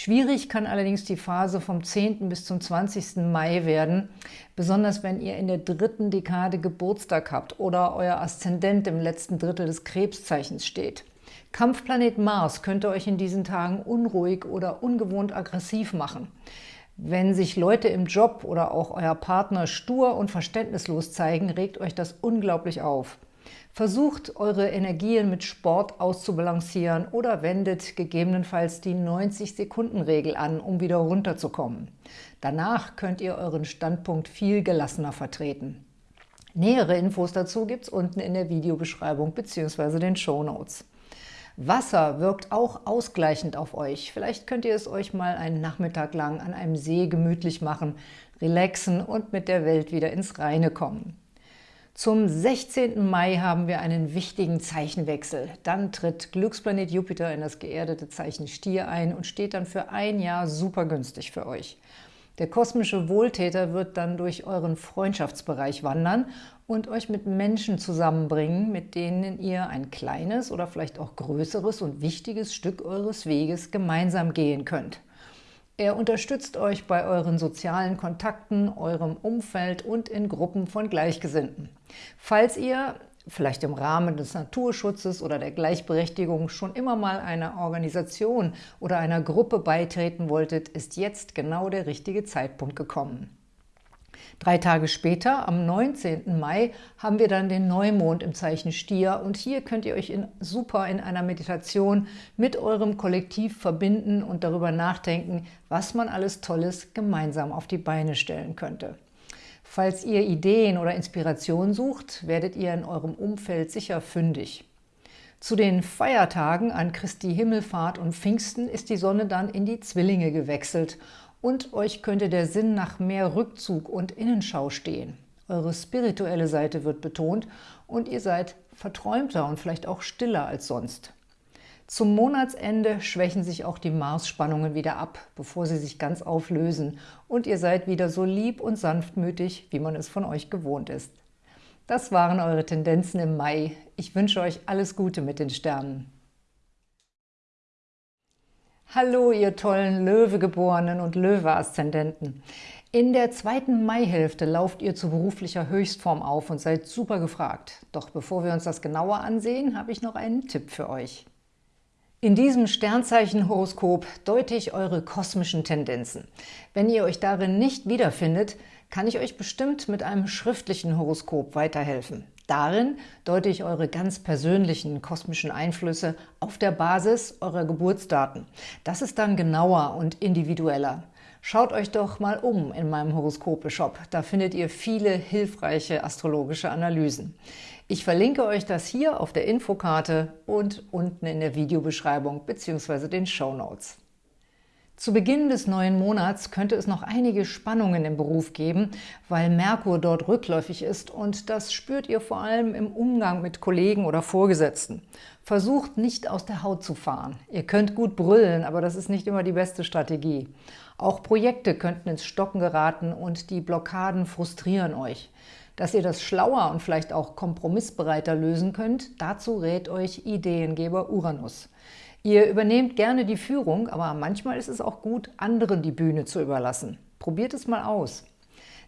Schwierig kann allerdings die Phase vom 10. bis zum 20. Mai werden, besonders wenn ihr in der dritten Dekade Geburtstag habt oder euer Aszendent im letzten Drittel des Krebszeichens steht. Kampfplanet Mars könnte euch in diesen Tagen unruhig oder ungewohnt aggressiv machen. Wenn sich Leute im Job oder auch euer Partner stur und verständnislos zeigen, regt euch das unglaublich auf. Versucht, eure Energien mit Sport auszubalancieren oder wendet gegebenenfalls die 90-Sekunden-Regel an, um wieder runterzukommen. Danach könnt ihr euren Standpunkt viel gelassener vertreten. Nähere Infos dazu gibt es unten in der Videobeschreibung bzw. den Show Notes. Wasser wirkt auch ausgleichend auf euch. Vielleicht könnt ihr es euch mal einen Nachmittag lang an einem See gemütlich machen, relaxen und mit der Welt wieder ins Reine kommen. Zum 16. Mai haben wir einen wichtigen Zeichenwechsel. Dann tritt Glücksplanet Jupiter in das geerdete Zeichen Stier ein und steht dann für ein Jahr super günstig für euch. Der kosmische Wohltäter wird dann durch euren Freundschaftsbereich wandern und euch mit Menschen zusammenbringen, mit denen ihr ein kleines oder vielleicht auch größeres und wichtiges Stück eures Weges gemeinsam gehen könnt. Er unterstützt euch bei euren sozialen Kontakten, eurem Umfeld und in Gruppen von Gleichgesinnten. Falls ihr vielleicht im Rahmen des Naturschutzes oder der Gleichberechtigung schon immer mal einer Organisation oder einer Gruppe beitreten wolltet, ist jetzt genau der richtige Zeitpunkt gekommen. Drei Tage später, am 19. Mai, haben wir dann den Neumond im Zeichen Stier und hier könnt ihr euch in, super in einer Meditation mit eurem Kollektiv verbinden und darüber nachdenken, was man alles Tolles gemeinsam auf die Beine stellen könnte. Falls ihr Ideen oder Inspiration sucht, werdet ihr in eurem Umfeld sicher fündig. Zu den Feiertagen an Christi Himmelfahrt und Pfingsten ist die Sonne dann in die Zwillinge gewechselt und euch könnte der Sinn nach mehr Rückzug und Innenschau stehen. Eure spirituelle Seite wird betont und ihr seid verträumter und vielleicht auch stiller als sonst. Zum Monatsende schwächen sich auch die Marsspannungen wieder ab, bevor sie sich ganz auflösen und ihr seid wieder so lieb und sanftmütig, wie man es von euch gewohnt ist. Das waren eure Tendenzen im Mai. Ich wünsche euch alles Gute mit den Sternen. Hallo, ihr tollen Löwegeborenen und Löwe-Aszendenten. In der zweiten Maihälfte lauft ihr zu beruflicher Höchstform auf und seid super gefragt. Doch bevor wir uns das genauer ansehen, habe ich noch einen Tipp für euch. In diesem Sternzeichen-Horoskop deute ich eure kosmischen Tendenzen. Wenn ihr euch darin nicht wiederfindet, kann ich euch bestimmt mit einem schriftlichen Horoskop weiterhelfen. Darin deute ich eure ganz persönlichen kosmischen Einflüsse auf der Basis eurer Geburtsdaten. Das ist dann genauer und individueller. Schaut euch doch mal um in meinem Horoskope-Shop. Da findet ihr viele hilfreiche astrologische Analysen. Ich verlinke euch das hier auf der Infokarte und unten in der Videobeschreibung bzw. den Show Notes. Zu Beginn des neuen Monats könnte es noch einige Spannungen im Beruf geben, weil Merkur dort rückläufig ist und das spürt ihr vor allem im Umgang mit Kollegen oder Vorgesetzten. Versucht nicht aus der Haut zu fahren. Ihr könnt gut brüllen, aber das ist nicht immer die beste Strategie. Auch Projekte könnten ins Stocken geraten und die Blockaden frustrieren euch. Dass ihr das schlauer und vielleicht auch kompromissbereiter lösen könnt, dazu rät euch Ideengeber Uranus. Ihr übernehmt gerne die Führung, aber manchmal ist es auch gut, anderen die Bühne zu überlassen. Probiert es mal aus.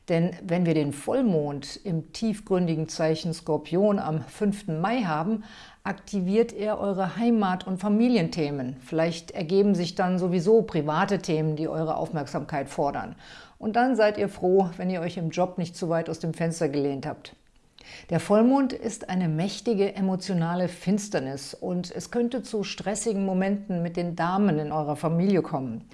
Denn wenn wir den Vollmond im tiefgründigen Zeichen Skorpion am 5. Mai haben, aktiviert er eure Heimat- und Familienthemen. Vielleicht ergeben sich dann sowieso private Themen, die eure Aufmerksamkeit fordern. Und dann seid ihr froh, wenn ihr euch im Job nicht zu weit aus dem Fenster gelehnt habt. Der Vollmond ist eine mächtige emotionale Finsternis und es könnte zu stressigen Momenten mit den Damen in eurer Familie kommen.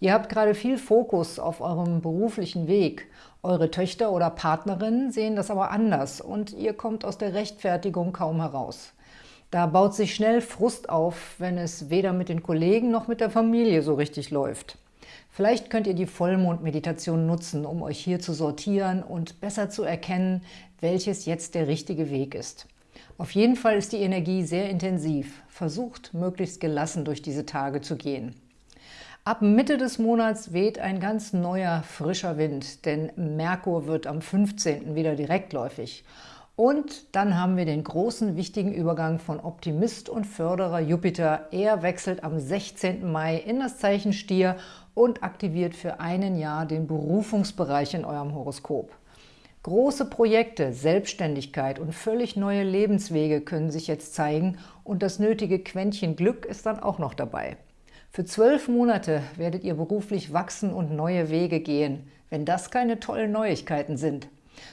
Ihr habt gerade viel Fokus auf eurem beruflichen Weg. Eure Töchter oder Partnerinnen sehen das aber anders und ihr kommt aus der Rechtfertigung kaum heraus. Da baut sich schnell Frust auf, wenn es weder mit den Kollegen noch mit der Familie so richtig läuft. Vielleicht könnt ihr die Vollmondmeditation nutzen, um euch hier zu sortieren und besser zu erkennen, welches jetzt der richtige Weg ist. Auf jeden Fall ist die Energie sehr intensiv. Versucht, möglichst gelassen durch diese Tage zu gehen. Ab Mitte des Monats weht ein ganz neuer, frischer Wind, denn Merkur wird am 15. wieder direktläufig. Und dann haben wir den großen, wichtigen Übergang von Optimist und Förderer Jupiter. Er wechselt am 16. Mai in das Zeichen Stier und aktiviert für einen Jahr den Berufungsbereich in eurem Horoskop. Große Projekte, Selbstständigkeit und völlig neue Lebenswege können sich jetzt zeigen und das nötige Quäntchen Glück ist dann auch noch dabei. Für zwölf Monate werdet ihr beruflich wachsen und neue Wege gehen, wenn das keine tollen Neuigkeiten sind.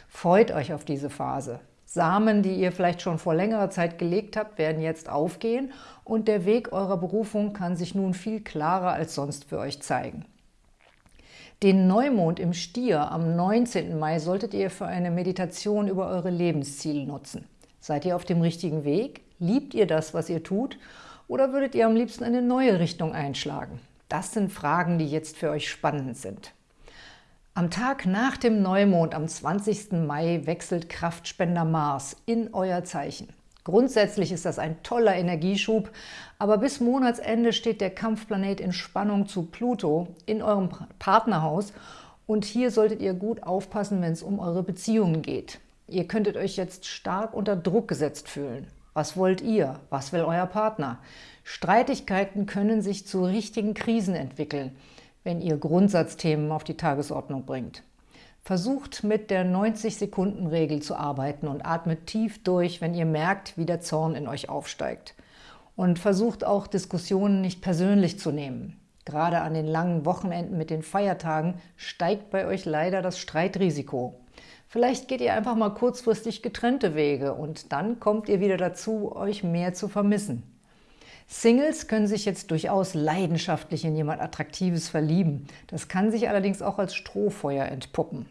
Freut euch auf diese Phase. Samen, die ihr vielleicht schon vor längerer Zeit gelegt habt, werden jetzt aufgehen und der Weg eurer Berufung kann sich nun viel klarer als sonst für euch zeigen. Den Neumond im Stier am 19. Mai solltet ihr für eine Meditation über eure Lebensziele nutzen. Seid ihr auf dem richtigen Weg? Liebt ihr das, was ihr tut? Oder würdet ihr am liebsten eine neue Richtung einschlagen? Das sind Fragen, die jetzt für euch spannend sind. Am Tag nach dem Neumond am 20. Mai wechselt Kraftspender Mars in euer Zeichen. Grundsätzlich ist das ein toller Energieschub, aber bis Monatsende steht der Kampfplanet in Spannung zu Pluto in eurem Partnerhaus und hier solltet ihr gut aufpassen, wenn es um eure Beziehungen geht. Ihr könntet euch jetzt stark unter Druck gesetzt fühlen. Was wollt ihr? Was will euer Partner? Streitigkeiten können sich zu richtigen Krisen entwickeln wenn ihr Grundsatzthemen auf die Tagesordnung bringt. Versucht mit der 90-Sekunden-Regel zu arbeiten und atmet tief durch, wenn ihr merkt, wie der Zorn in euch aufsteigt. Und versucht auch, Diskussionen nicht persönlich zu nehmen. Gerade an den langen Wochenenden mit den Feiertagen steigt bei euch leider das Streitrisiko. Vielleicht geht ihr einfach mal kurzfristig getrennte Wege und dann kommt ihr wieder dazu, euch mehr zu vermissen. Singles können sich jetzt durchaus leidenschaftlich in jemand Attraktives verlieben. Das kann sich allerdings auch als Strohfeuer entpuppen.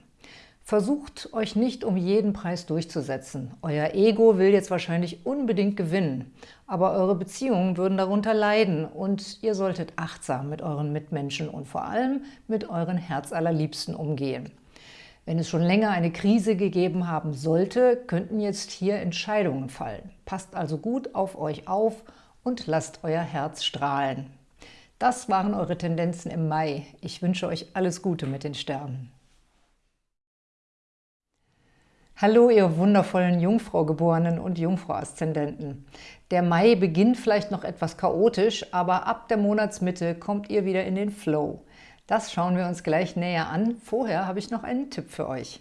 Versucht, euch nicht um jeden Preis durchzusetzen. Euer Ego will jetzt wahrscheinlich unbedingt gewinnen, aber eure Beziehungen würden darunter leiden und ihr solltet achtsam mit euren Mitmenschen und vor allem mit euren Herzallerliebsten umgehen. Wenn es schon länger eine Krise gegeben haben sollte, könnten jetzt hier Entscheidungen fallen. Passt also gut auf euch auf und lasst euer Herz strahlen. Das waren eure Tendenzen im Mai. Ich wünsche euch alles Gute mit den Sternen. Hallo, ihr wundervollen Jungfrau-Geborenen und Jungfrau-Aszendenten. Der Mai beginnt vielleicht noch etwas chaotisch, aber ab der Monatsmitte kommt ihr wieder in den Flow. Das schauen wir uns gleich näher an. Vorher habe ich noch einen Tipp für euch.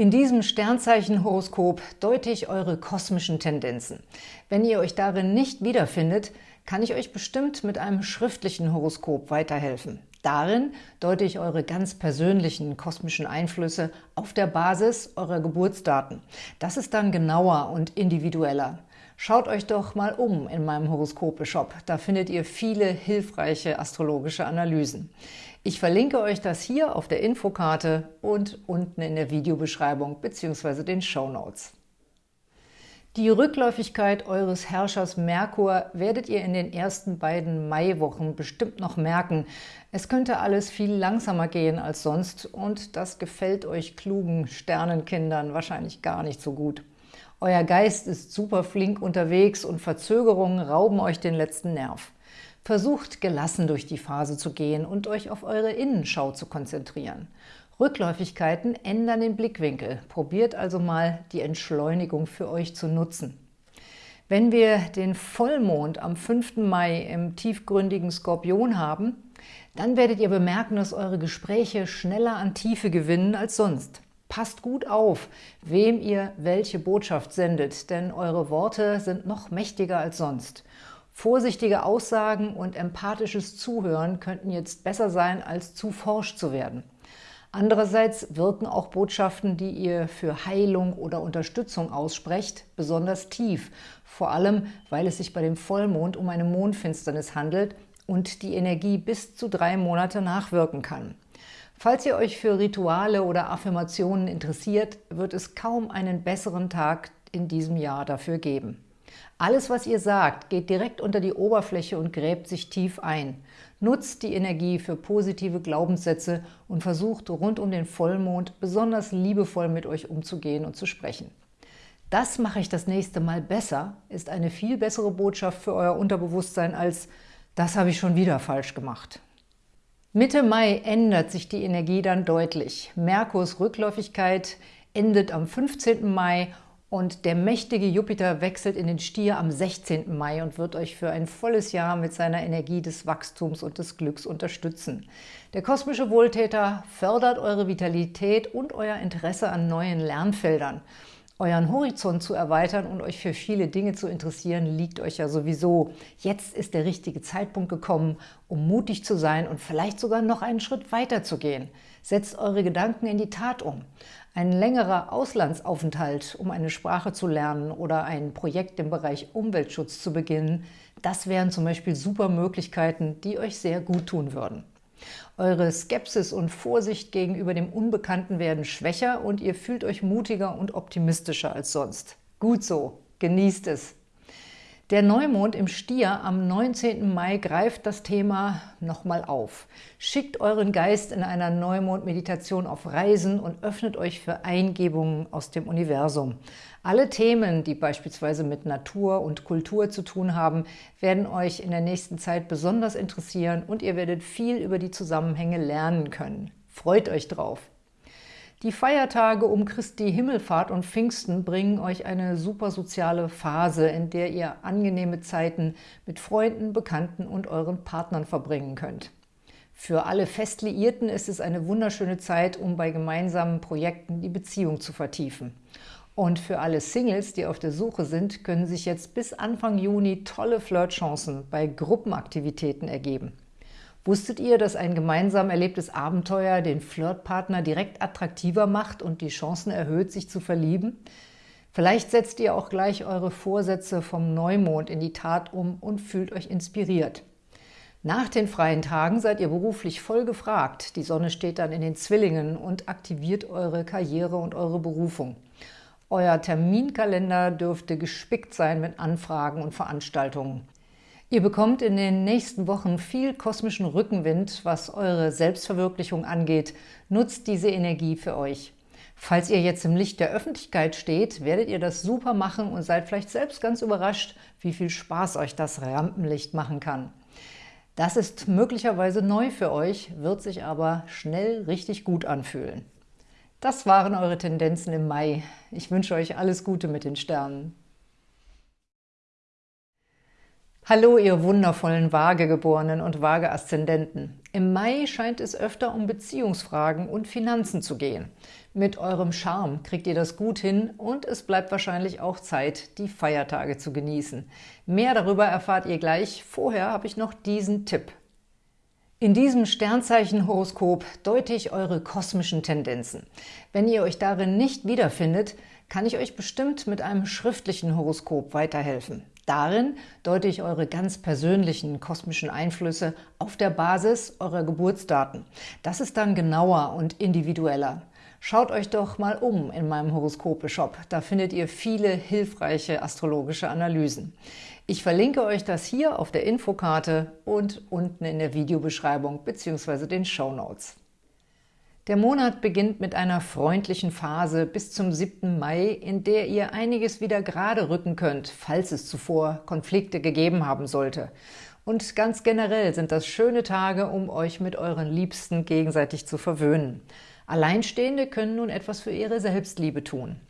In diesem Sternzeichen-Horoskop deute ich eure kosmischen Tendenzen. Wenn ihr euch darin nicht wiederfindet, kann ich euch bestimmt mit einem schriftlichen Horoskop weiterhelfen. Darin deute ich eure ganz persönlichen kosmischen Einflüsse auf der Basis eurer Geburtsdaten. Das ist dann genauer und individueller. Schaut euch doch mal um in meinem Horoskope-Shop. Da findet ihr viele hilfreiche astrologische Analysen. Ich verlinke euch das hier auf der Infokarte und unten in der Videobeschreibung bzw. den Show Notes. Die Rückläufigkeit eures Herrschers Merkur werdet ihr in den ersten beiden Maiwochen bestimmt noch merken. Es könnte alles viel langsamer gehen als sonst und das gefällt euch klugen Sternenkindern wahrscheinlich gar nicht so gut. Euer Geist ist super flink unterwegs und Verzögerungen rauben euch den letzten Nerv. Versucht gelassen durch die Phase zu gehen und euch auf eure Innenschau zu konzentrieren. Rückläufigkeiten ändern den Blickwinkel. Probiert also mal, die Entschleunigung für euch zu nutzen. Wenn wir den Vollmond am 5. Mai im tiefgründigen Skorpion haben, dann werdet ihr bemerken, dass eure Gespräche schneller an Tiefe gewinnen als sonst. Passt gut auf, wem ihr welche Botschaft sendet, denn eure Worte sind noch mächtiger als sonst. Vorsichtige Aussagen und empathisches Zuhören könnten jetzt besser sein, als zu forsch zu werden. Andererseits wirken auch Botschaften, die ihr für Heilung oder Unterstützung aussprecht, besonders tief, vor allem, weil es sich bei dem Vollmond um eine Mondfinsternis handelt und die Energie bis zu drei Monate nachwirken kann. Falls ihr euch für Rituale oder Affirmationen interessiert, wird es kaum einen besseren Tag in diesem Jahr dafür geben. Alles, was ihr sagt, geht direkt unter die Oberfläche und gräbt sich tief ein. Nutzt die Energie für positive Glaubenssätze und versucht rund um den Vollmond besonders liebevoll mit euch umzugehen und zu sprechen. Das mache ich das nächste Mal besser, ist eine viel bessere Botschaft für euer Unterbewusstsein als das habe ich schon wieder falsch gemacht. Mitte Mai ändert sich die Energie dann deutlich. Merkurs Rückläufigkeit endet am 15. Mai und der mächtige Jupiter wechselt in den Stier am 16. Mai und wird euch für ein volles Jahr mit seiner Energie des Wachstums und des Glücks unterstützen. Der kosmische Wohltäter fördert eure Vitalität und euer Interesse an neuen Lernfeldern. Euren Horizont zu erweitern und euch für viele Dinge zu interessieren, liegt euch ja sowieso. Jetzt ist der richtige Zeitpunkt gekommen, um mutig zu sein und vielleicht sogar noch einen Schritt weiter zu gehen. Setzt eure Gedanken in die Tat um. Ein längerer Auslandsaufenthalt, um eine Sprache zu lernen oder ein Projekt im Bereich Umweltschutz zu beginnen, das wären zum Beispiel super Möglichkeiten, die euch sehr gut tun würden. Eure Skepsis und Vorsicht gegenüber dem Unbekannten werden schwächer und ihr fühlt euch mutiger und optimistischer als sonst. Gut so, genießt es! Der Neumond im Stier am 19. Mai greift das Thema nochmal auf. Schickt euren Geist in einer Neumond-Meditation auf Reisen und öffnet euch für Eingebungen aus dem Universum. Alle Themen, die beispielsweise mit Natur und Kultur zu tun haben, werden euch in der nächsten Zeit besonders interessieren und ihr werdet viel über die Zusammenhänge lernen können. Freut euch drauf! Die Feiertage um Christi Himmelfahrt und Pfingsten bringen euch eine super soziale Phase, in der ihr angenehme Zeiten mit Freunden, Bekannten und euren Partnern verbringen könnt. Für alle Festliierten ist es eine wunderschöne Zeit, um bei gemeinsamen Projekten die Beziehung zu vertiefen. Und für alle Singles, die auf der Suche sind, können sich jetzt bis Anfang Juni tolle Flirtchancen bei Gruppenaktivitäten ergeben. Wusstet ihr, dass ein gemeinsam erlebtes Abenteuer den Flirtpartner direkt attraktiver macht und die Chancen erhöht, sich zu verlieben? Vielleicht setzt ihr auch gleich eure Vorsätze vom Neumond in die Tat um und fühlt euch inspiriert. Nach den freien Tagen seid ihr beruflich voll gefragt. Die Sonne steht dann in den Zwillingen und aktiviert eure Karriere und eure Berufung. Euer Terminkalender dürfte gespickt sein mit Anfragen und Veranstaltungen. Ihr bekommt in den nächsten Wochen viel kosmischen Rückenwind, was eure Selbstverwirklichung angeht. Nutzt diese Energie für euch. Falls ihr jetzt im Licht der Öffentlichkeit steht, werdet ihr das super machen und seid vielleicht selbst ganz überrascht, wie viel Spaß euch das Rampenlicht machen kann. Das ist möglicherweise neu für euch, wird sich aber schnell richtig gut anfühlen. Das waren eure Tendenzen im Mai. Ich wünsche euch alles Gute mit den Sternen. Hallo, ihr wundervollen Waagegeborenen und Waage-Aszendenten. Im Mai scheint es öfter um Beziehungsfragen und Finanzen zu gehen. Mit eurem Charme kriegt ihr das gut hin und es bleibt wahrscheinlich auch Zeit, die Feiertage zu genießen. Mehr darüber erfahrt ihr gleich. Vorher habe ich noch diesen Tipp. In diesem Sternzeichen-Horoskop deute ich eure kosmischen Tendenzen. Wenn ihr euch darin nicht wiederfindet, kann ich euch bestimmt mit einem schriftlichen Horoskop weiterhelfen. Darin deute ich eure ganz persönlichen kosmischen Einflüsse auf der Basis eurer Geburtsdaten. Das ist dann genauer und individueller. Schaut euch doch mal um in meinem Horoskope-Shop. Da findet ihr viele hilfreiche astrologische Analysen. Ich verlinke euch das hier auf der Infokarte und unten in der Videobeschreibung bzw. den Show Notes. Der Monat beginnt mit einer freundlichen Phase bis zum 7. Mai, in der ihr einiges wieder gerade rücken könnt, falls es zuvor Konflikte gegeben haben sollte. Und ganz generell sind das schöne Tage, um euch mit euren Liebsten gegenseitig zu verwöhnen. Alleinstehende können nun etwas für ihre Selbstliebe tun.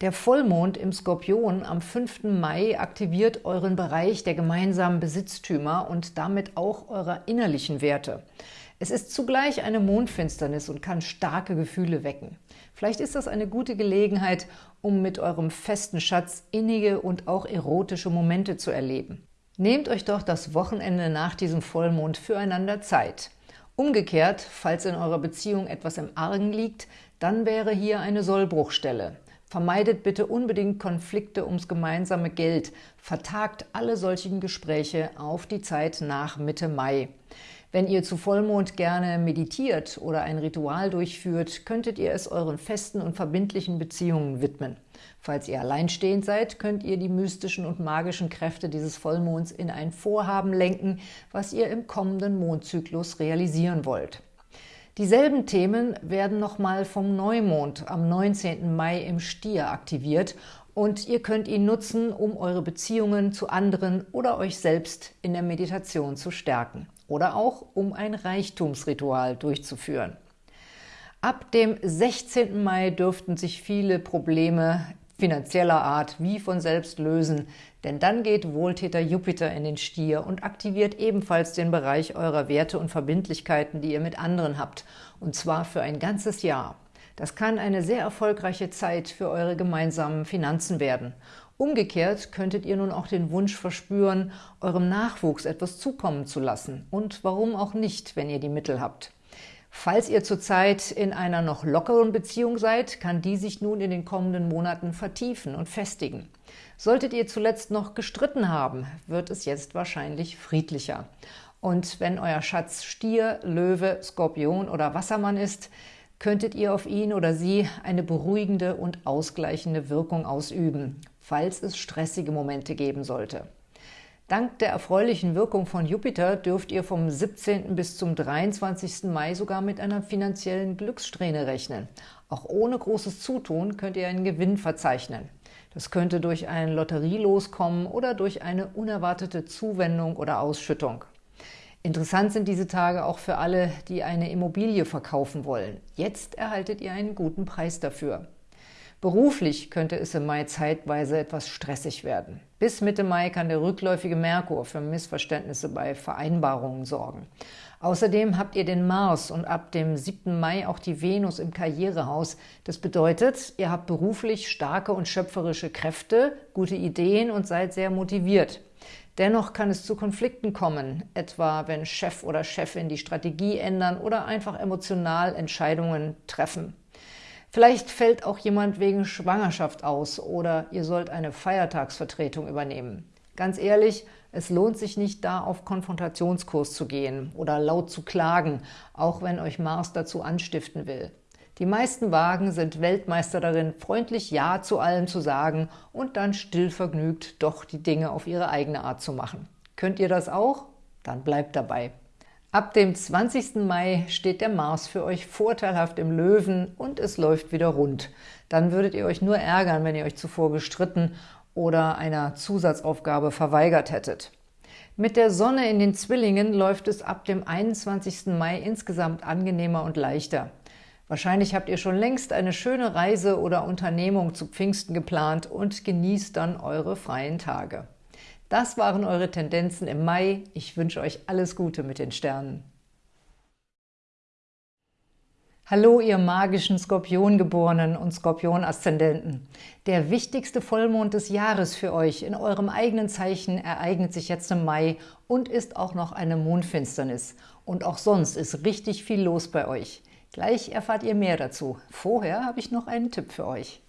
Der Vollmond im Skorpion am 5. Mai aktiviert euren Bereich der gemeinsamen Besitztümer und damit auch eurer innerlichen Werte. Es ist zugleich eine Mondfinsternis und kann starke Gefühle wecken. Vielleicht ist das eine gute Gelegenheit, um mit eurem festen Schatz innige und auch erotische Momente zu erleben. Nehmt euch doch das Wochenende nach diesem Vollmond füreinander Zeit. Umgekehrt, falls in eurer Beziehung etwas im Argen liegt, dann wäre hier eine Sollbruchstelle. Vermeidet bitte unbedingt Konflikte ums gemeinsame Geld. Vertagt alle solchen Gespräche auf die Zeit nach Mitte Mai. Wenn ihr zu Vollmond gerne meditiert oder ein Ritual durchführt, könntet ihr es euren festen und verbindlichen Beziehungen widmen. Falls ihr alleinstehend seid, könnt ihr die mystischen und magischen Kräfte dieses Vollmonds in ein Vorhaben lenken, was ihr im kommenden Mondzyklus realisieren wollt. Dieselben Themen werden nochmal vom Neumond am 19. Mai im Stier aktiviert und ihr könnt ihn nutzen, um eure Beziehungen zu anderen oder euch selbst in der Meditation zu stärken oder auch um ein Reichtumsritual durchzuführen. Ab dem 16. Mai dürften sich viele Probleme finanzieller Art wie von selbst lösen, denn dann geht Wohltäter Jupiter in den Stier und aktiviert ebenfalls den Bereich eurer Werte und Verbindlichkeiten, die ihr mit anderen habt, und zwar für ein ganzes Jahr. Das kann eine sehr erfolgreiche Zeit für eure gemeinsamen Finanzen werden. Umgekehrt könntet ihr nun auch den Wunsch verspüren, eurem Nachwuchs etwas zukommen zu lassen. Und warum auch nicht, wenn ihr die Mittel habt. Falls ihr zurzeit in einer noch lockeren Beziehung seid, kann die sich nun in den kommenden Monaten vertiefen und festigen. Solltet ihr zuletzt noch gestritten haben, wird es jetzt wahrscheinlich friedlicher. Und wenn euer Schatz Stier, Löwe, Skorpion oder Wassermann ist, könntet ihr auf ihn oder sie eine beruhigende und ausgleichende Wirkung ausüben, falls es stressige Momente geben sollte. Dank der erfreulichen Wirkung von Jupiter dürft ihr vom 17. bis zum 23. Mai sogar mit einer finanziellen Glückssträhne rechnen. Auch ohne großes Zutun könnt ihr einen Gewinn verzeichnen. Das könnte durch ein Lotterielos kommen oder durch eine unerwartete Zuwendung oder Ausschüttung. Interessant sind diese Tage auch für alle, die eine Immobilie verkaufen wollen. Jetzt erhaltet ihr einen guten Preis dafür. Beruflich könnte es im Mai zeitweise etwas stressig werden. Bis Mitte Mai kann der rückläufige Merkur für Missverständnisse bei Vereinbarungen sorgen. Außerdem habt ihr den Mars und ab dem 7. Mai auch die Venus im Karrierehaus. Das bedeutet, ihr habt beruflich starke und schöpferische Kräfte, gute Ideen und seid sehr motiviert. Dennoch kann es zu Konflikten kommen, etwa wenn Chef oder Chefin die Strategie ändern oder einfach emotional Entscheidungen treffen. Vielleicht fällt auch jemand wegen Schwangerschaft aus oder ihr sollt eine Feiertagsvertretung übernehmen. Ganz ehrlich, es lohnt sich nicht, da auf Konfrontationskurs zu gehen oder laut zu klagen, auch wenn euch Mars dazu anstiften will. Die meisten Wagen sind Weltmeister darin, freundlich Ja zu allem zu sagen und dann stillvergnügt doch die Dinge auf ihre eigene Art zu machen. Könnt ihr das auch? Dann bleibt dabei. Ab dem 20. Mai steht der Mars für euch vorteilhaft im Löwen und es läuft wieder rund. Dann würdet ihr euch nur ärgern, wenn ihr euch zuvor gestritten oder einer Zusatzaufgabe verweigert hättet. Mit der Sonne in den Zwillingen läuft es ab dem 21. Mai insgesamt angenehmer und leichter. Wahrscheinlich habt ihr schon längst eine schöne Reise oder Unternehmung zu Pfingsten geplant und genießt dann eure freien Tage. Das waren eure Tendenzen im Mai. Ich wünsche euch alles Gute mit den Sternen. Hallo, ihr magischen Skorpiongeborenen und Skorpion-Aszendenten. Der wichtigste Vollmond des Jahres für euch in eurem eigenen Zeichen ereignet sich jetzt im Mai und ist auch noch eine Mondfinsternis. Und auch sonst ist richtig viel los bei euch. Gleich erfahrt ihr mehr dazu. Vorher habe ich noch einen Tipp für euch.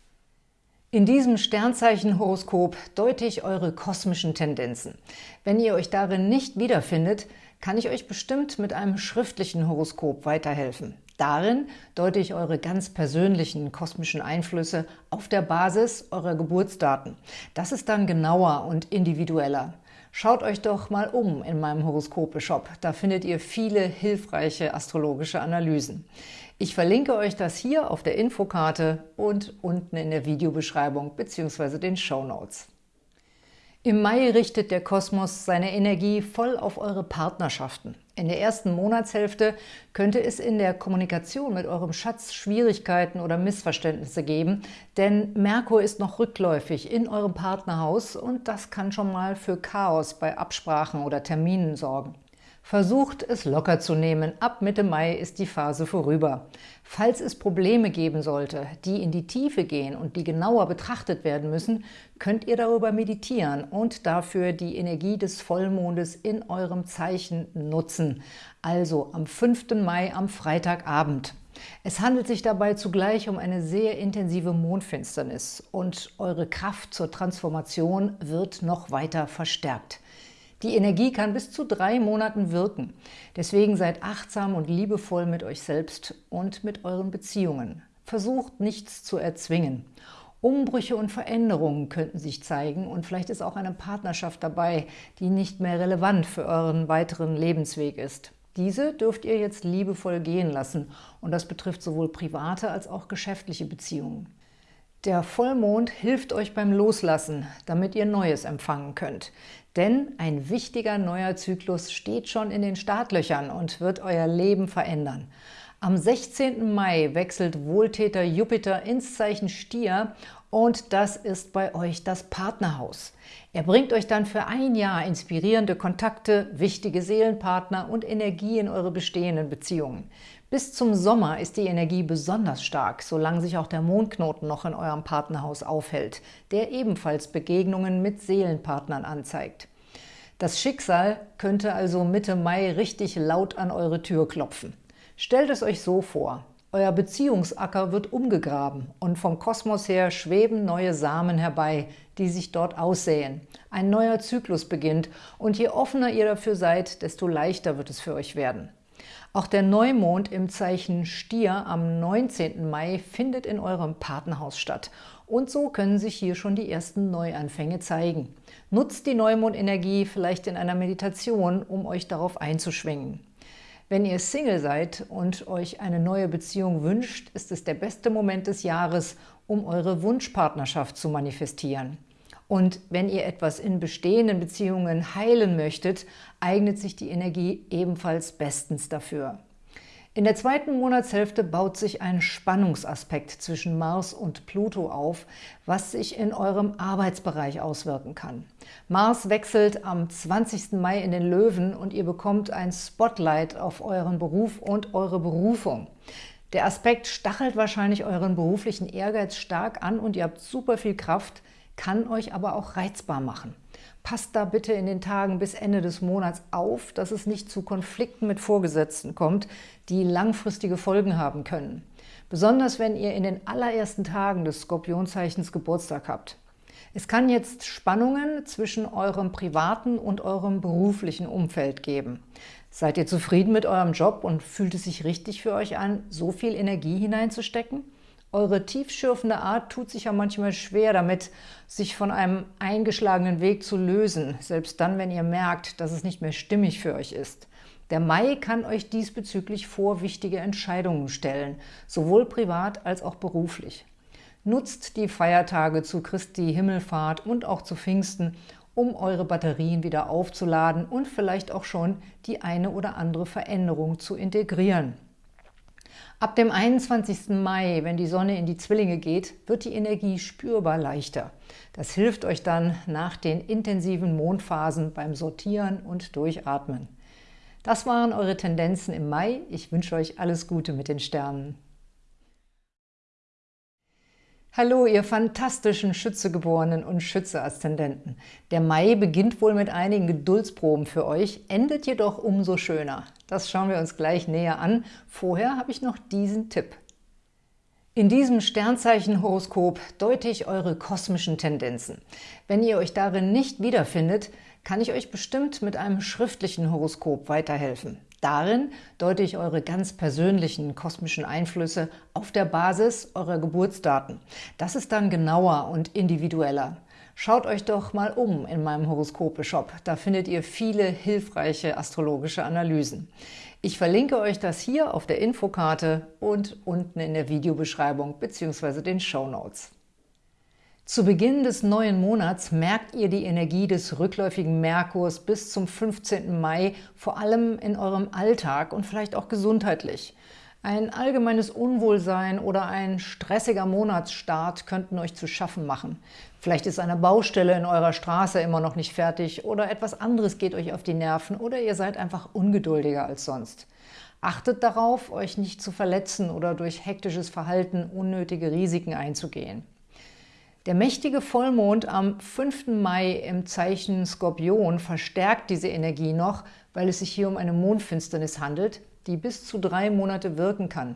In diesem Sternzeichen-Horoskop deute ich eure kosmischen Tendenzen. Wenn ihr euch darin nicht wiederfindet, kann ich euch bestimmt mit einem schriftlichen Horoskop weiterhelfen. Darin deute ich eure ganz persönlichen kosmischen Einflüsse auf der Basis eurer Geburtsdaten. Das ist dann genauer und individueller. Schaut euch doch mal um in meinem Horoskope-Shop. Da findet ihr viele hilfreiche astrologische Analysen. Ich verlinke euch das hier auf der Infokarte und unten in der Videobeschreibung bzw. den Show Notes. Im Mai richtet der Kosmos seine Energie voll auf eure Partnerschaften. In der ersten Monatshälfte könnte es in der Kommunikation mit eurem Schatz Schwierigkeiten oder Missverständnisse geben, denn Merkur ist noch rückläufig in eurem Partnerhaus und das kann schon mal für Chaos bei Absprachen oder Terminen sorgen. Versucht es locker zu nehmen. Ab Mitte Mai ist die Phase vorüber. Falls es Probleme geben sollte, die in die Tiefe gehen und die genauer betrachtet werden müssen, könnt ihr darüber meditieren und dafür die Energie des Vollmondes in eurem Zeichen nutzen. Also am 5. Mai am Freitagabend. Es handelt sich dabei zugleich um eine sehr intensive Mondfinsternis und eure Kraft zur Transformation wird noch weiter verstärkt. Die Energie kann bis zu drei Monaten wirken. Deswegen seid achtsam und liebevoll mit euch selbst und mit euren Beziehungen. Versucht nichts zu erzwingen. Umbrüche und Veränderungen könnten sich zeigen und vielleicht ist auch eine Partnerschaft dabei, die nicht mehr relevant für euren weiteren Lebensweg ist. Diese dürft ihr jetzt liebevoll gehen lassen und das betrifft sowohl private als auch geschäftliche Beziehungen. Der Vollmond hilft euch beim Loslassen, damit ihr Neues empfangen könnt. Denn ein wichtiger neuer Zyklus steht schon in den Startlöchern und wird euer Leben verändern. Am 16. Mai wechselt Wohltäter Jupiter ins Zeichen Stier und das ist bei euch das Partnerhaus. Er bringt euch dann für ein Jahr inspirierende Kontakte, wichtige Seelenpartner und Energie in eure bestehenden Beziehungen. Bis zum Sommer ist die Energie besonders stark, solange sich auch der Mondknoten noch in eurem Partnerhaus aufhält, der ebenfalls Begegnungen mit Seelenpartnern anzeigt. Das Schicksal könnte also Mitte Mai richtig laut an eure Tür klopfen. Stellt es euch so vor, euer Beziehungsacker wird umgegraben und vom Kosmos her schweben neue Samen herbei, die sich dort aussäen. Ein neuer Zyklus beginnt und je offener ihr dafür seid, desto leichter wird es für euch werden. Auch der Neumond im Zeichen Stier am 19. Mai findet in eurem Partnerhaus statt. Und so können sich hier schon die ersten Neuanfänge zeigen. Nutzt die Neumondenergie vielleicht in einer Meditation, um euch darauf einzuschwingen. Wenn ihr Single seid und euch eine neue Beziehung wünscht, ist es der beste Moment des Jahres, um eure Wunschpartnerschaft zu manifestieren. Und wenn ihr etwas in bestehenden Beziehungen heilen möchtet, eignet sich die Energie ebenfalls bestens dafür. In der zweiten Monatshälfte baut sich ein Spannungsaspekt zwischen Mars und Pluto auf, was sich in eurem Arbeitsbereich auswirken kann. Mars wechselt am 20. Mai in den Löwen und ihr bekommt ein Spotlight auf euren Beruf und eure Berufung. Der Aspekt stachelt wahrscheinlich euren beruflichen Ehrgeiz stark an und ihr habt super viel Kraft, kann euch aber auch reizbar machen. Passt da bitte in den Tagen bis Ende des Monats auf, dass es nicht zu Konflikten mit Vorgesetzten kommt, die langfristige Folgen haben können. Besonders wenn ihr in den allerersten Tagen des Skorpionzeichens Geburtstag habt. Es kann jetzt Spannungen zwischen eurem privaten und eurem beruflichen Umfeld geben. Seid ihr zufrieden mit eurem Job und fühlt es sich richtig für euch an, so viel Energie hineinzustecken? Eure tiefschürfende Art tut sich ja manchmal schwer damit, sich von einem eingeschlagenen Weg zu lösen, selbst dann, wenn ihr merkt, dass es nicht mehr stimmig für euch ist. Der Mai kann euch diesbezüglich vor wichtige Entscheidungen stellen, sowohl privat als auch beruflich. Nutzt die Feiertage zu Christi Himmelfahrt und auch zu Pfingsten, um eure Batterien wieder aufzuladen und vielleicht auch schon die eine oder andere Veränderung zu integrieren. Ab dem 21. Mai, wenn die Sonne in die Zwillinge geht, wird die Energie spürbar leichter. Das hilft euch dann nach den intensiven Mondphasen beim Sortieren und Durchatmen. Das waren eure Tendenzen im Mai. Ich wünsche euch alles Gute mit den Sternen. Hallo, ihr fantastischen Schützegeborenen und Schütze-Aszendenten. Der Mai beginnt wohl mit einigen Geduldsproben für euch, endet jedoch umso schöner. Das schauen wir uns gleich näher an. Vorher habe ich noch diesen Tipp. In diesem Sternzeichen-Horoskop deute ich eure kosmischen Tendenzen. Wenn ihr euch darin nicht wiederfindet, kann ich euch bestimmt mit einem schriftlichen Horoskop weiterhelfen. Darin deute ich eure ganz persönlichen kosmischen Einflüsse auf der Basis eurer Geburtsdaten. Das ist dann genauer und individueller. Schaut euch doch mal um in meinem Horoskope-Shop. Da findet ihr viele hilfreiche astrologische Analysen. Ich verlinke euch das hier auf der Infokarte und unten in der Videobeschreibung bzw. den Show Notes. Zu Beginn des neuen Monats merkt ihr die Energie des rückläufigen Merkurs bis zum 15. Mai, vor allem in eurem Alltag und vielleicht auch gesundheitlich. Ein allgemeines Unwohlsein oder ein stressiger Monatsstart könnten euch zu schaffen machen. Vielleicht ist eine Baustelle in eurer Straße immer noch nicht fertig oder etwas anderes geht euch auf die Nerven oder ihr seid einfach ungeduldiger als sonst. Achtet darauf, euch nicht zu verletzen oder durch hektisches Verhalten unnötige Risiken einzugehen. Der mächtige Vollmond am 5. Mai im Zeichen Skorpion verstärkt diese Energie noch, weil es sich hier um eine Mondfinsternis handelt, die bis zu drei Monate wirken kann.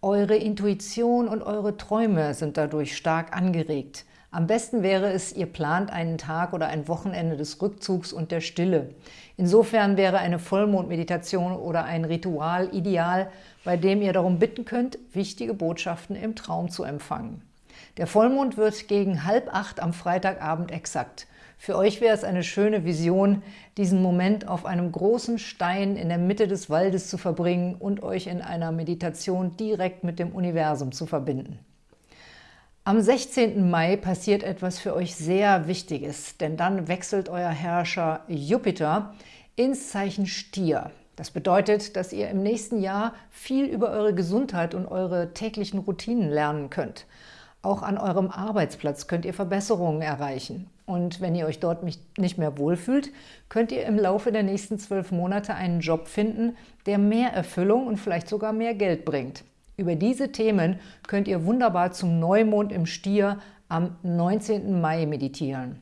Eure Intuition und eure Träume sind dadurch stark angeregt. Am besten wäre es, ihr plant einen Tag oder ein Wochenende des Rückzugs und der Stille. Insofern wäre eine Vollmondmeditation oder ein Ritual ideal, bei dem ihr darum bitten könnt, wichtige Botschaften im Traum zu empfangen. Der Vollmond wird gegen halb acht am Freitagabend exakt. Für euch wäre es eine schöne Vision, diesen Moment auf einem großen Stein in der Mitte des Waldes zu verbringen und euch in einer Meditation direkt mit dem Universum zu verbinden. Am 16. Mai passiert etwas für euch sehr Wichtiges, denn dann wechselt euer Herrscher Jupiter ins Zeichen Stier. Das bedeutet, dass ihr im nächsten Jahr viel über eure Gesundheit und eure täglichen Routinen lernen könnt. Auch an eurem Arbeitsplatz könnt ihr Verbesserungen erreichen. Und wenn ihr euch dort nicht mehr wohlfühlt, könnt ihr im Laufe der nächsten zwölf Monate einen Job finden, der mehr Erfüllung und vielleicht sogar mehr Geld bringt. Über diese Themen könnt ihr wunderbar zum Neumond im Stier am 19. Mai meditieren.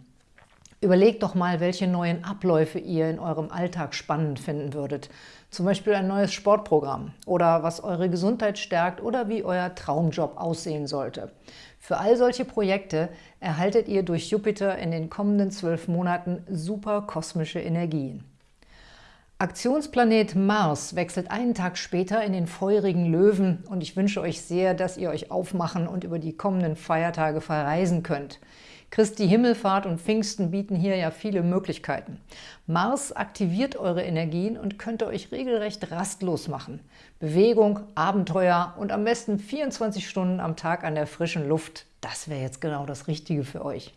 Überlegt doch mal, welche neuen Abläufe ihr in eurem Alltag spannend finden würdet. Zum Beispiel ein neues Sportprogramm oder was eure Gesundheit stärkt oder wie euer Traumjob aussehen sollte. Für all solche Projekte erhaltet ihr durch Jupiter in den kommenden zwölf Monaten super kosmische Energien. Aktionsplanet Mars wechselt einen Tag später in den feurigen Löwen und ich wünsche euch sehr, dass ihr euch aufmachen und über die kommenden Feiertage verreisen könnt. Christi Himmelfahrt und Pfingsten bieten hier ja viele Möglichkeiten. Mars aktiviert eure Energien und könnte euch regelrecht rastlos machen. Bewegung, Abenteuer und am besten 24 Stunden am Tag an der frischen Luft, das wäre jetzt genau das Richtige für euch.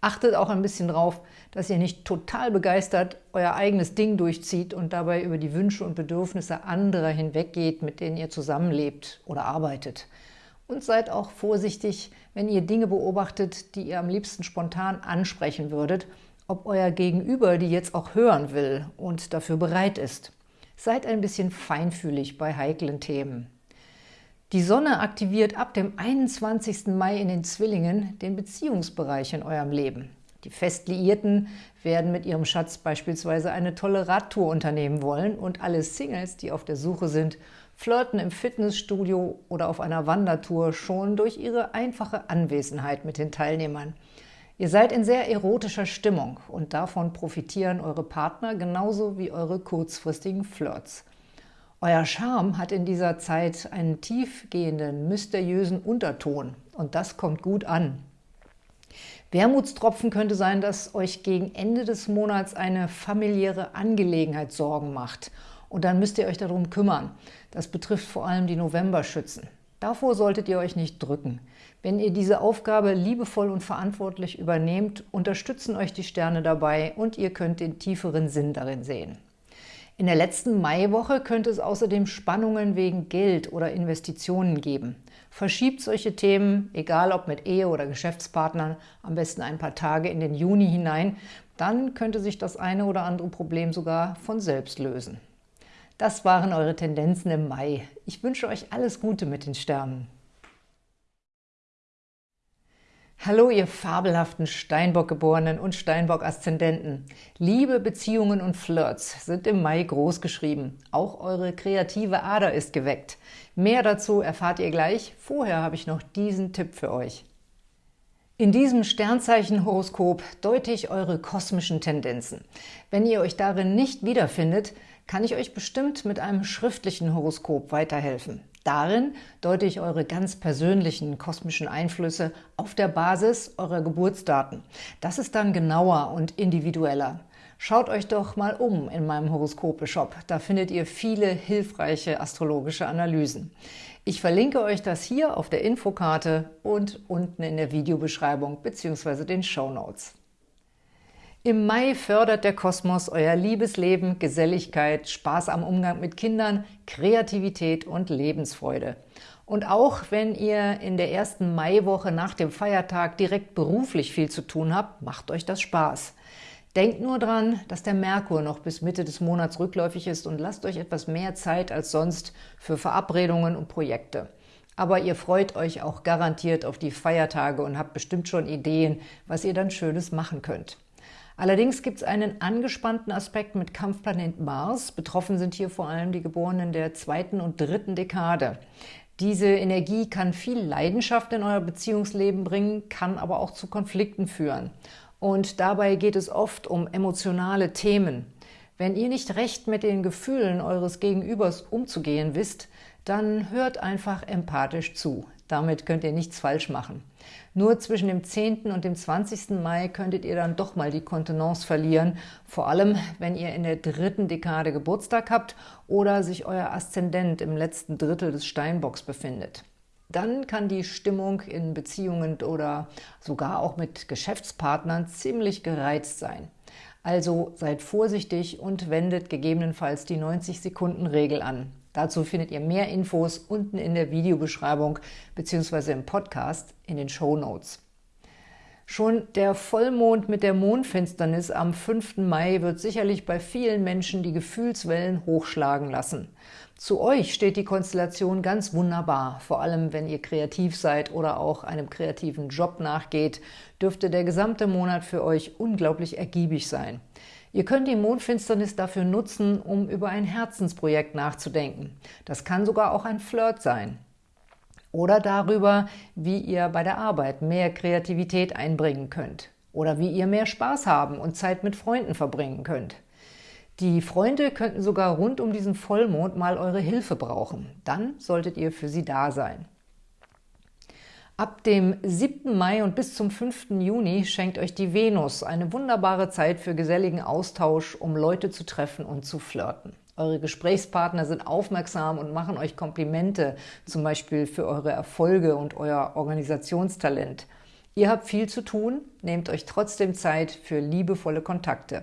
Achtet auch ein bisschen drauf, dass ihr nicht total begeistert euer eigenes Ding durchzieht und dabei über die Wünsche und Bedürfnisse anderer hinweggeht, mit denen ihr zusammenlebt oder arbeitet. Und seid auch vorsichtig, wenn ihr Dinge beobachtet, die ihr am liebsten spontan ansprechen würdet, ob euer Gegenüber die jetzt auch hören will und dafür bereit ist. Seid ein bisschen feinfühlig bei heiklen Themen. Die Sonne aktiviert ab dem 21. Mai in den Zwillingen den Beziehungsbereich in eurem Leben. Die Festliierten werden mit ihrem Schatz beispielsweise eine tolle Radtour unternehmen wollen und alle Singles, die auf der Suche sind, flirten im Fitnessstudio oder auf einer Wandertour schon durch ihre einfache Anwesenheit mit den Teilnehmern. Ihr seid in sehr erotischer Stimmung und davon profitieren eure Partner genauso wie eure kurzfristigen Flirts. Euer Charme hat in dieser Zeit einen tiefgehenden, mysteriösen Unterton und das kommt gut an. Wermutstropfen könnte sein, dass euch gegen Ende des Monats eine familiäre Angelegenheit Sorgen macht und dann müsst ihr euch darum kümmern. Das betrifft vor allem die Novemberschützen. Davor solltet ihr euch nicht drücken. Wenn ihr diese Aufgabe liebevoll und verantwortlich übernehmt, unterstützen euch die Sterne dabei und ihr könnt den tieferen Sinn darin sehen. In der letzten Maiwoche könnte es außerdem Spannungen wegen Geld oder Investitionen geben. Verschiebt solche Themen, egal ob mit Ehe oder Geschäftspartnern, am besten ein paar Tage in den Juni hinein, dann könnte sich das eine oder andere Problem sogar von selbst lösen. Das waren eure Tendenzen im Mai. Ich wünsche euch alles Gute mit den Sternen. Hallo, ihr fabelhaften Steinbock-Geborenen und Steinbock-Aszendenten. Liebe, Beziehungen und Flirts sind im Mai groß geschrieben. Auch eure kreative Ader ist geweckt. Mehr dazu erfahrt ihr gleich. Vorher habe ich noch diesen Tipp für euch. In diesem Sternzeichen-Horoskop deute ich eure kosmischen Tendenzen. Wenn ihr euch darin nicht wiederfindet, kann ich euch bestimmt mit einem schriftlichen Horoskop weiterhelfen. Darin deute ich eure ganz persönlichen kosmischen Einflüsse auf der Basis eurer Geburtsdaten. Das ist dann genauer und individueller. Schaut euch doch mal um in meinem Horoskope-Shop. Da findet ihr viele hilfreiche astrologische Analysen. Ich verlinke euch das hier auf der Infokarte und unten in der Videobeschreibung bzw. den Show Notes. Im Mai fördert der Kosmos euer Liebesleben, Geselligkeit, Spaß am Umgang mit Kindern, Kreativität und Lebensfreude. Und auch wenn ihr in der ersten Maiwoche nach dem Feiertag direkt beruflich viel zu tun habt, macht euch das Spaß. Denkt nur dran, dass der Merkur noch bis Mitte des Monats rückläufig ist und lasst euch etwas mehr Zeit als sonst für Verabredungen und Projekte. Aber ihr freut euch auch garantiert auf die Feiertage und habt bestimmt schon Ideen, was ihr dann Schönes machen könnt. Allerdings gibt es einen angespannten Aspekt mit Kampfplanet Mars. Betroffen sind hier vor allem die Geborenen der zweiten und dritten Dekade. Diese Energie kann viel Leidenschaft in euer Beziehungsleben bringen, kann aber auch zu Konflikten führen. Und dabei geht es oft um emotionale Themen. Wenn ihr nicht recht mit den Gefühlen eures Gegenübers umzugehen wisst, dann hört einfach empathisch zu. Damit könnt ihr nichts falsch machen. Nur zwischen dem 10. und dem 20. Mai könntet ihr dann doch mal die Kontenance verlieren, vor allem wenn ihr in der dritten Dekade Geburtstag habt oder sich euer Aszendent im letzten Drittel des Steinbocks befindet. Dann kann die Stimmung in Beziehungen oder sogar auch mit Geschäftspartnern ziemlich gereizt sein. Also seid vorsichtig und wendet gegebenenfalls die 90-Sekunden-Regel an. Dazu findet ihr mehr Infos unten in der Videobeschreibung bzw. im Podcast in den Show Notes. Schon der Vollmond mit der Mondfinsternis am 5. Mai wird sicherlich bei vielen Menschen die Gefühlswellen hochschlagen lassen. Zu euch steht die Konstellation ganz wunderbar, vor allem wenn ihr kreativ seid oder auch einem kreativen Job nachgeht, dürfte der gesamte Monat für euch unglaublich ergiebig sein. Ihr könnt die Mondfinsternis dafür nutzen, um über ein Herzensprojekt nachzudenken. Das kann sogar auch ein Flirt sein. Oder darüber, wie ihr bei der Arbeit mehr Kreativität einbringen könnt. Oder wie ihr mehr Spaß haben und Zeit mit Freunden verbringen könnt. Die Freunde könnten sogar rund um diesen Vollmond mal eure Hilfe brauchen. Dann solltet ihr für sie da sein. Ab dem 7. Mai und bis zum 5. Juni schenkt euch die Venus eine wunderbare Zeit für geselligen Austausch, um Leute zu treffen und zu flirten. Eure Gesprächspartner sind aufmerksam und machen euch Komplimente, zum Beispiel für eure Erfolge und euer Organisationstalent. Ihr habt viel zu tun, nehmt euch trotzdem Zeit für liebevolle Kontakte.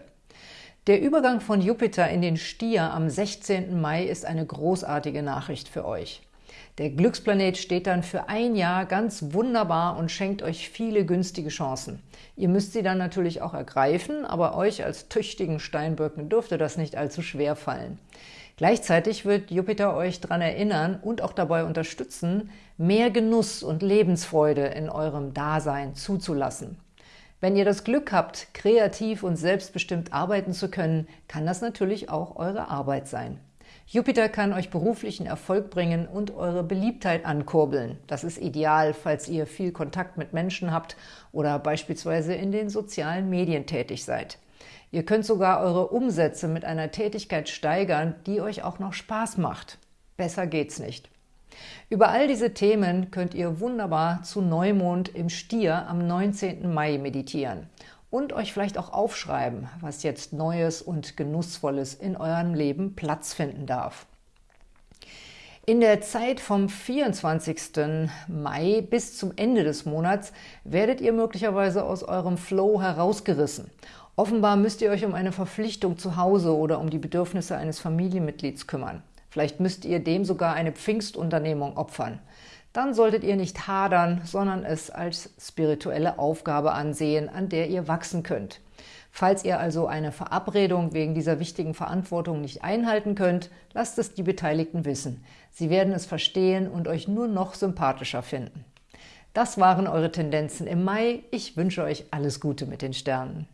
Der Übergang von Jupiter in den Stier am 16. Mai ist eine großartige Nachricht für euch. Der Glücksplanet steht dann für ein Jahr ganz wunderbar und schenkt euch viele günstige Chancen. Ihr müsst sie dann natürlich auch ergreifen, aber euch als tüchtigen Steinböcken dürfte das nicht allzu schwer fallen. Gleichzeitig wird Jupiter euch daran erinnern und auch dabei unterstützen, mehr Genuss und Lebensfreude in eurem Dasein zuzulassen. Wenn ihr das Glück habt, kreativ und selbstbestimmt arbeiten zu können, kann das natürlich auch eure Arbeit sein. Jupiter kann euch beruflichen Erfolg bringen und eure Beliebtheit ankurbeln. Das ist ideal, falls ihr viel Kontakt mit Menschen habt oder beispielsweise in den sozialen Medien tätig seid. Ihr könnt sogar eure Umsätze mit einer Tätigkeit steigern, die euch auch noch Spaß macht. Besser geht's nicht. Über all diese Themen könnt ihr wunderbar zu Neumond im Stier am 19. Mai meditieren und euch vielleicht auch aufschreiben, was jetzt Neues und Genussvolles in eurem Leben Platz finden darf. In der Zeit vom 24. Mai bis zum Ende des Monats werdet ihr möglicherweise aus eurem Flow herausgerissen. Offenbar müsst ihr euch um eine Verpflichtung zu Hause oder um die Bedürfnisse eines Familienmitglieds kümmern. Vielleicht müsst ihr dem sogar eine Pfingstunternehmung opfern. Dann solltet ihr nicht hadern, sondern es als spirituelle Aufgabe ansehen, an der ihr wachsen könnt. Falls ihr also eine Verabredung wegen dieser wichtigen Verantwortung nicht einhalten könnt, lasst es die Beteiligten wissen. Sie werden es verstehen und euch nur noch sympathischer finden. Das waren eure Tendenzen im Mai. Ich wünsche euch alles Gute mit den Sternen.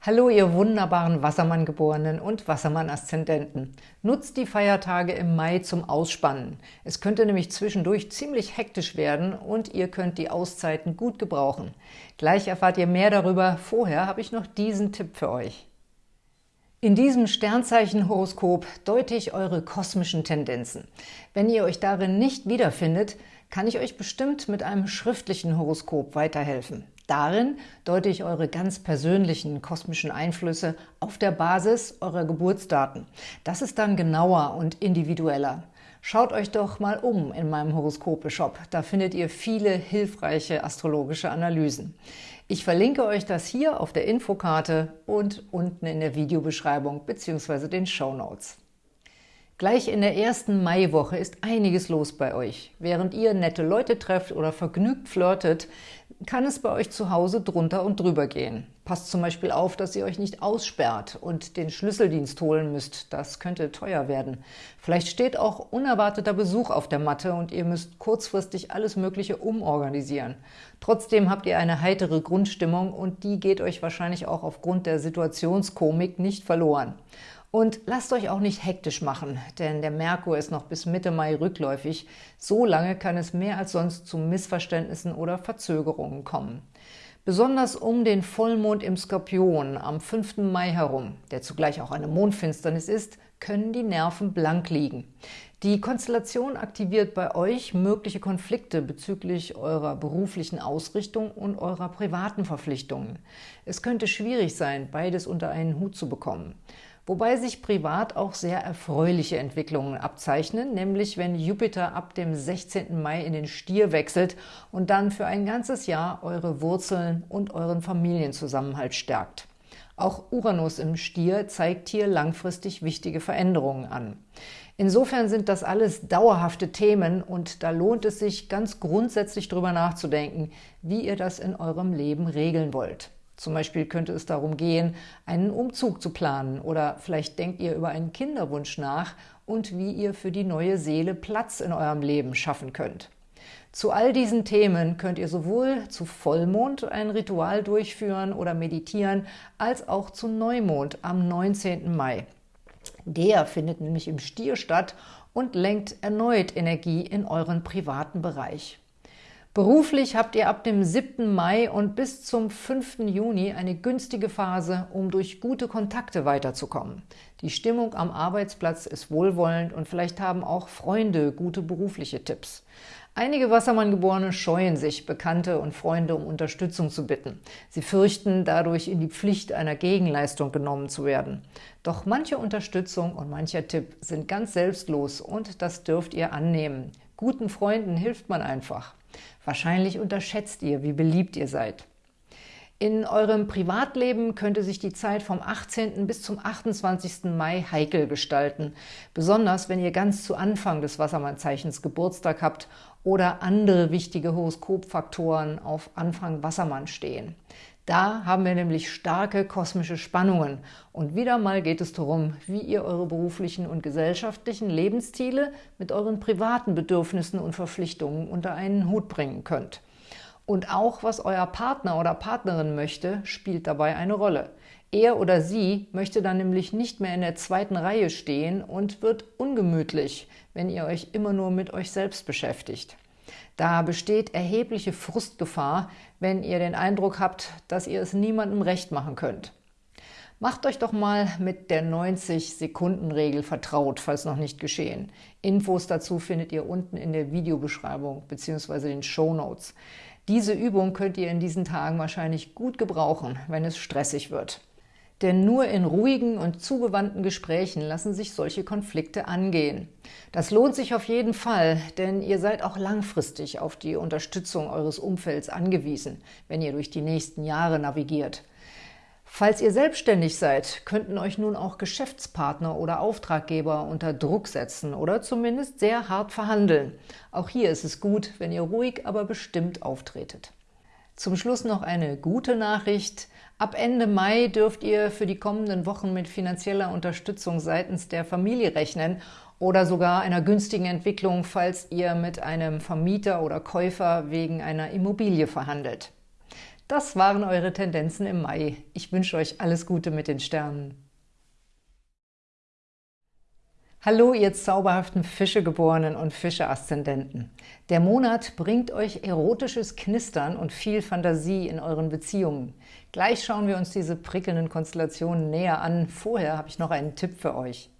Hallo, ihr wunderbaren Wassermann-Geborenen und Wassermann-Aszendenten. Nutzt die Feiertage im Mai zum Ausspannen. Es könnte nämlich zwischendurch ziemlich hektisch werden und ihr könnt die Auszeiten gut gebrauchen. Gleich erfahrt ihr mehr darüber. Vorher habe ich noch diesen Tipp für euch. In diesem Sternzeichen-Horoskop deute ich eure kosmischen Tendenzen. Wenn ihr euch darin nicht wiederfindet, kann ich euch bestimmt mit einem schriftlichen Horoskop weiterhelfen. Darin deute ich eure ganz persönlichen kosmischen Einflüsse auf der Basis eurer Geburtsdaten. Das ist dann genauer und individueller. Schaut euch doch mal um in meinem Horoskope-Shop. Da findet ihr viele hilfreiche astrologische Analysen. Ich verlinke euch das hier auf der Infokarte und unten in der Videobeschreibung bzw. den Show Notes. Gleich in der ersten Maiwoche ist einiges los bei euch. Während ihr nette Leute trefft oder vergnügt flirtet, kann es bei euch zu Hause drunter und drüber gehen. Passt zum Beispiel auf, dass ihr euch nicht aussperrt und den Schlüsseldienst holen müsst. Das könnte teuer werden. Vielleicht steht auch unerwarteter Besuch auf der Matte und ihr müsst kurzfristig alles Mögliche umorganisieren. Trotzdem habt ihr eine heitere Grundstimmung und die geht euch wahrscheinlich auch aufgrund der Situationskomik nicht verloren. Und lasst euch auch nicht hektisch machen, denn der Merkur ist noch bis Mitte Mai rückläufig. So lange kann es mehr als sonst zu Missverständnissen oder Verzögerungen kommen. Besonders um den Vollmond im Skorpion am 5. Mai herum, der zugleich auch eine Mondfinsternis ist, können die Nerven blank liegen. Die Konstellation aktiviert bei euch mögliche Konflikte bezüglich eurer beruflichen Ausrichtung und eurer privaten Verpflichtungen. Es könnte schwierig sein, beides unter einen Hut zu bekommen wobei sich privat auch sehr erfreuliche Entwicklungen abzeichnen, nämlich wenn Jupiter ab dem 16. Mai in den Stier wechselt und dann für ein ganzes Jahr eure Wurzeln und euren Familienzusammenhalt stärkt. Auch Uranus im Stier zeigt hier langfristig wichtige Veränderungen an. Insofern sind das alles dauerhafte Themen und da lohnt es sich, ganz grundsätzlich darüber nachzudenken, wie ihr das in eurem Leben regeln wollt. Zum Beispiel könnte es darum gehen, einen Umzug zu planen oder vielleicht denkt ihr über einen Kinderwunsch nach und wie ihr für die neue Seele Platz in eurem Leben schaffen könnt. Zu all diesen Themen könnt ihr sowohl zu Vollmond ein Ritual durchführen oder meditieren, als auch zu Neumond am 19. Mai. Der findet nämlich im Stier statt und lenkt erneut Energie in euren privaten Bereich. Beruflich habt ihr ab dem 7. Mai und bis zum 5. Juni eine günstige Phase, um durch gute Kontakte weiterzukommen. Die Stimmung am Arbeitsplatz ist wohlwollend und vielleicht haben auch Freunde gute berufliche Tipps. Einige Wassermann-Geborene scheuen sich, Bekannte und Freunde um Unterstützung zu bitten. Sie fürchten, dadurch in die Pflicht einer Gegenleistung genommen zu werden. Doch manche Unterstützung und mancher Tipp sind ganz selbstlos und das dürft ihr annehmen. Guten Freunden hilft man einfach. Wahrscheinlich unterschätzt ihr, wie beliebt ihr seid. In eurem Privatleben könnte sich die Zeit vom 18. bis zum 28. Mai heikel gestalten, besonders wenn ihr ganz zu Anfang des Wassermannzeichens Geburtstag habt oder andere wichtige Horoskopfaktoren auf Anfang Wassermann stehen. Da haben wir nämlich starke kosmische Spannungen und wieder mal geht es darum, wie ihr eure beruflichen und gesellschaftlichen Lebensziele mit euren privaten Bedürfnissen und Verpflichtungen unter einen Hut bringen könnt. Und auch, was euer Partner oder Partnerin möchte, spielt dabei eine Rolle. Er oder sie möchte dann nämlich nicht mehr in der zweiten Reihe stehen und wird ungemütlich, wenn ihr euch immer nur mit euch selbst beschäftigt. Da besteht erhebliche Frustgefahr, wenn ihr den Eindruck habt, dass ihr es niemandem recht machen könnt. Macht euch doch mal mit der 90-Sekunden-Regel vertraut, falls noch nicht geschehen. Infos dazu findet ihr unten in der Videobeschreibung bzw. den Show Notes. Diese Übung könnt ihr in diesen Tagen wahrscheinlich gut gebrauchen, wenn es stressig wird. Denn nur in ruhigen und zugewandten Gesprächen lassen sich solche Konflikte angehen. Das lohnt sich auf jeden Fall, denn ihr seid auch langfristig auf die Unterstützung eures Umfelds angewiesen, wenn ihr durch die nächsten Jahre navigiert. Falls ihr selbstständig seid, könnten euch nun auch Geschäftspartner oder Auftraggeber unter Druck setzen oder zumindest sehr hart verhandeln. Auch hier ist es gut, wenn ihr ruhig, aber bestimmt auftretet. Zum Schluss noch eine gute Nachricht. Ab Ende Mai dürft ihr für die kommenden Wochen mit finanzieller Unterstützung seitens der Familie rechnen oder sogar einer günstigen Entwicklung, falls ihr mit einem Vermieter oder Käufer wegen einer Immobilie verhandelt. Das waren eure Tendenzen im Mai. Ich wünsche euch alles Gute mit den Sternen. Hallo, ihr zauberhaften Fischegeborenen und Fische-Aszendenten. Der Monat bringt euch erotisches Knistern und viel Fantasie in euren Beziehungen. Gleich schauen wir uns diese prickelnden Konstellationen näher an. Vorher habe ich noch einen Tipp für euch.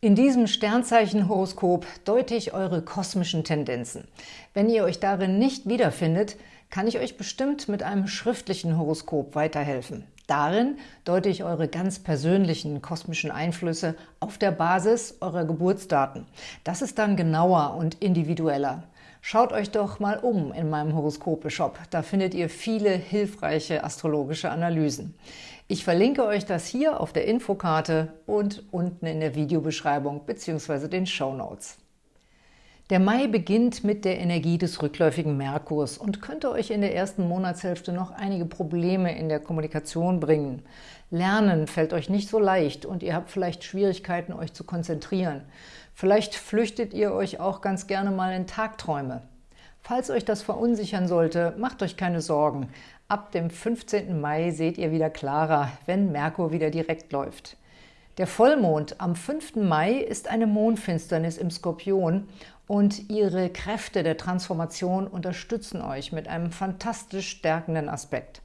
In diesem Sternzeichen-Horoskop deute ich eure kosmischen Tendenzen. Wenn ihr euch darin nicht wiederfindet, kann ich euch bestimmt mit einem schriftlichen Horoskop weiterhelfen. Darin deute ich eure ganz persönlichen kosmischen Einflüsse auf der Basis eurer Geburtsdaten. Das ist dann genauer und individueller. Schaut euch doch mal um in meinem Horoskope-Shop. Da findet ihr viele hilfreiche astrologische Analysen. Ich verlinke euch das hier auf der Infokarte und unten in der Videobeschreibung bzw. den Show Notes. Der Mai beginnt mit der Energie des rückläufigen Merkurs und könnte euch in der ersten Monatshälfte noch einige Probleme in der Kommunikation bringen. Lernen fällt euch nicht so leicht und ihr habt vielleicht Schwierigkeiten, euch zu konzentrieren. Vielleicht flüchtet ihr euch auch ganz gerne mal in Tagträume. Falls euch das verunsichern sollte, macht euch keine Sorgen. Ab dem 15. Mai seht ihr wieder klarer, wenn Merkur wieder direkt läuft. Der Vollmond am 5. Mai ist eine Mondfinsternis im Skorpion und ihre Kräfte der Transformation unterstützen euch mit einem fantastisch stärkenden Aspekt.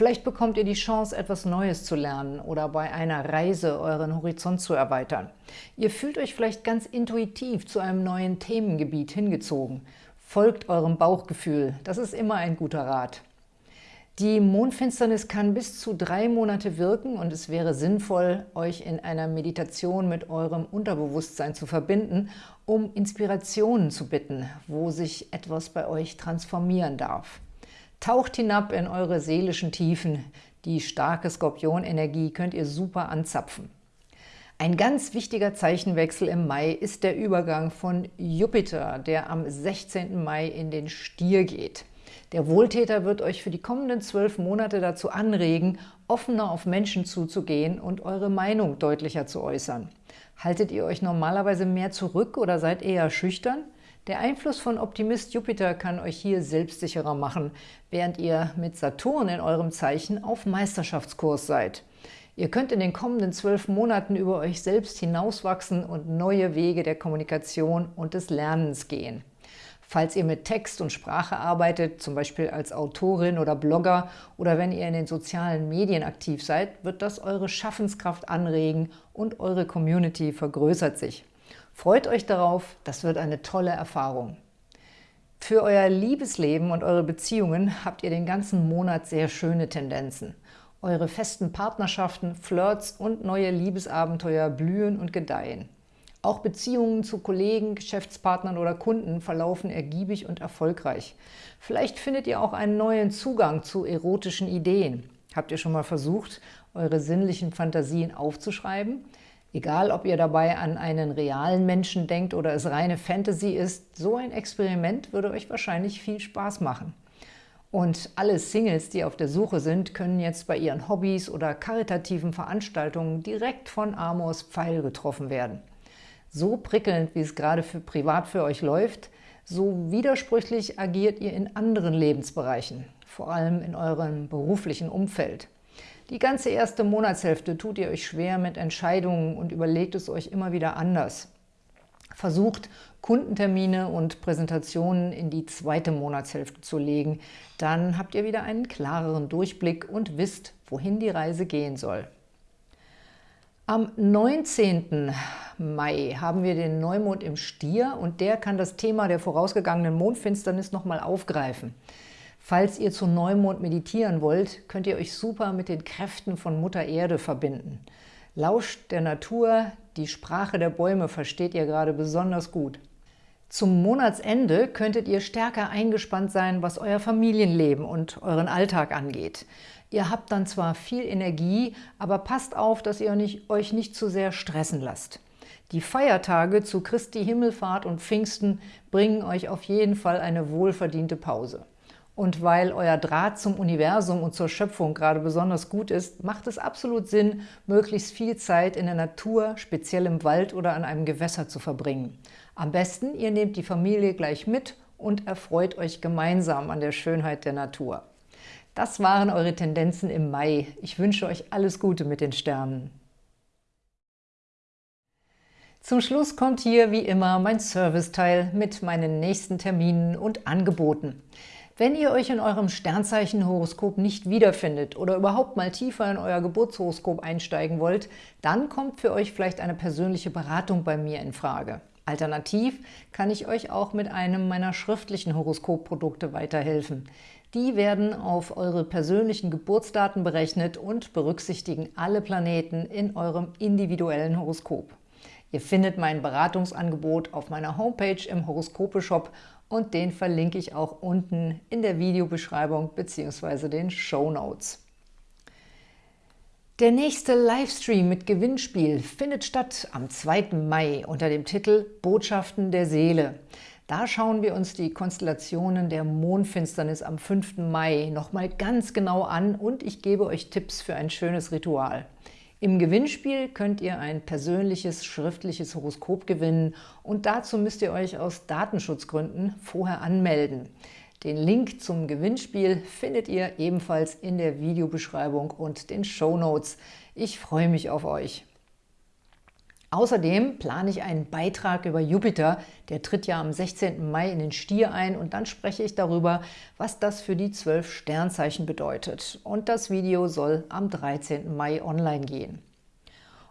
Vielleicht bekommt ihr die Chance, etwas Neues zu lernen oder bei einer Reise euren Horizont zu erweitern. Ihr fühlt euch vielleicht ganz intuitiv zu einem neuen Themengebiet hingezogen. Folgt eurem Bauchgefühl, das ist immer ein guter Rat. Die Mondfinsternis kann bis zu drei Monate wirken und es wäre sinnvoll, euch in einer Meditation mit eurem Unterbewusstsein zu verbinden, um Inspirationen zu bitten, wo sich etwas bei euch transformieren darf. Taucht hinab in eure seelischen Tiefen. Die starke Skorpionenergie könnt ihr super anzapfen. Ein ganz wichtiger Zeichenwechsel im Mai ist der Übergang von Jupiter, der am 16. Mai in den Stier geht. Der Wohltäter wird euch für die kommenden zwölf Monate dazu anregen, offener auf Menschen zuzugehen und eure Meinung deutlicher zu äußern. Haltet ihr euch normalerweise mehr zurück oder seid eher schüchtern? Der Einfluss von Optimist Jupiter kann euch hier selbstsicherer machen, während ihr mit Saturn in eurem Zeichen auf Meisterschaftskurs seid. Ihr könnt in den kommenden zwölf Monaten über euch selbst hinauswachsen und neue Wege der Kommunikation und des Lernens gehen. Falls ihr mit Text und Sprache arbeitet, zum Beispiel als Autorin oder Blogger oder wenn ihr in den sozialen Medien aktiv seid, wird das eure Schaffenskraft anregen und eure Community vergrößert sich. Freut euch darauf, das wird eine tolle Erfahrung. Für euer Liebesleben und eure Beziehungen habt ihr den ganzen Monat sehr schöne Tendenzen. Eure festen Partnerschaften, Flirts und neue Liebesabenteuer blühen und gedeihen. Auch Beziehungen zu Kollegen, Geschäftspartnern oder Kunden verlaufen ergiebig und erfolgreich. Vielleicht findet ihr auch einen neuen Zugang zu erotischen Ideen. Habt ihr schon mal versucht, eure sinnlichen Fantasien aufzuschreiben? Egal, ob ihr dabei an einen realen Menschen denkt oder es reine Fantasy ist, so ein Experiment würde euch wahrscheinlich viel Spaß machen. Und alle Singles, die auf der Suche sind, können jetzt bei ihren Hobbys oder karitativen Veranstaltungen direkt von Amors Pfeil getroffen werden so prickelnd, wie es gerade für privat für euch läuft, so widersprüchlich agiert ihr in anderen Lebensbereichen, vor allem in eurem beruflichen Umfeld. Die ganze erste Monatshälfte tut ihr euch schwer mit Entscheidungen und überlegt es euch immer wieder anders. Versucht, Kundentermine und Präsentationen in die zweite Monatshälfte zu legen. Dann habt ihr wieder einen klareren Durchblick und wisst, wohin die Reise gehen soll. Am 19. Mai haben wir den Neumond im Stier und der kann das Thema der vorausgegangenen Mondfinsternis nochmal aufgreifen. Falls ihr zu Neumond meditieren wollt, könnt ihr euch super mit den Kräften von Mutter Erde verbinden. Lauscht der Natur, die Sprache der Bäume versteht ihr gerade besonders gut. Zum Monatsende könntet ihr stärker eingespannt sein, was euer Familienleben und euren Alltag angeht. Ihr habt dann zwar viel Energie, aber passt auf, dass ihr euch nicht zu sehr stressen lasst. Die Feiertage zu Christi Himmelfahrt und Pfingsten bringen euch auf jeden Fall eine wohlverdiente Pause. Und weil euer Draht zum Universum und zur Schöpfung gerade besonders gut ist, macht es absolut Sinn, möglichst viel Zeit in der Natur, speziell im Wald oder an einem Gewässer zu verbringen. Am besten, ihr nehmt die Familie gleich mit und erfreut euch gemeinsam an der Schönheit der Natur. Das waren eure Tendenzen im Mai. Ich wünsche euch alles Gute mit den Sternen. Zum Schluss kommt hier wie immer mein Serviceteil mit meinen nächsten Terminen und Angeboten. Wenn ihr euch in eurem Sternzeichenhoroskop nicht wiederfindet oder überhaupt mal tiefer in euer Geburtshoroskop einsteigen wollt, dann kommt für euch vielleicht eine persönliche Beratung bei mir in Frage. Alternativ kann ich euch auch mit einem meiner schriftlichen Horoskopprodukte weiterhelfen. Die werden auf eure persönlichen Geburtsdaten berechnet und berücksichtigen alle Planeten in eurem individuellen Horoskop. Ihr findet mein Beratungsangebot auf meiner Homepage im Horoskope-Shop und den verlinke ich auch unten in der Videobeschreibung bzw. den Show Notes. Der nächste Livestream mit Gewinnspiel findet statt am 2. Mai unter dem Titel Botschaften der Seele. Da schauen wir uns die Konstellationen der Mondfinsternis am 5. Mai nochmal ganz genau an und ich gebe euch Tipps für ein schönes Ritual. Im Gewinnspiel könnt ihr ein persönliches schriftliches Horoskop gewinnen und dazu müsst ihr euch aus Datenschutzgründen vorher anmelden. Den Link zum Gewinnspiel findet ihr ebenfalls in der Videobeschreibung und den Show Notes. Ich freue mich auf euch. Außerdem plane ich einen Beitrag über Jupiter, der tritt ja am 16. Mai in den Stier ein und dann spreche ich darüber, was das für die zwölf Sternzeichen bedeutet. Und das Video soll am 13. Mai online gehen.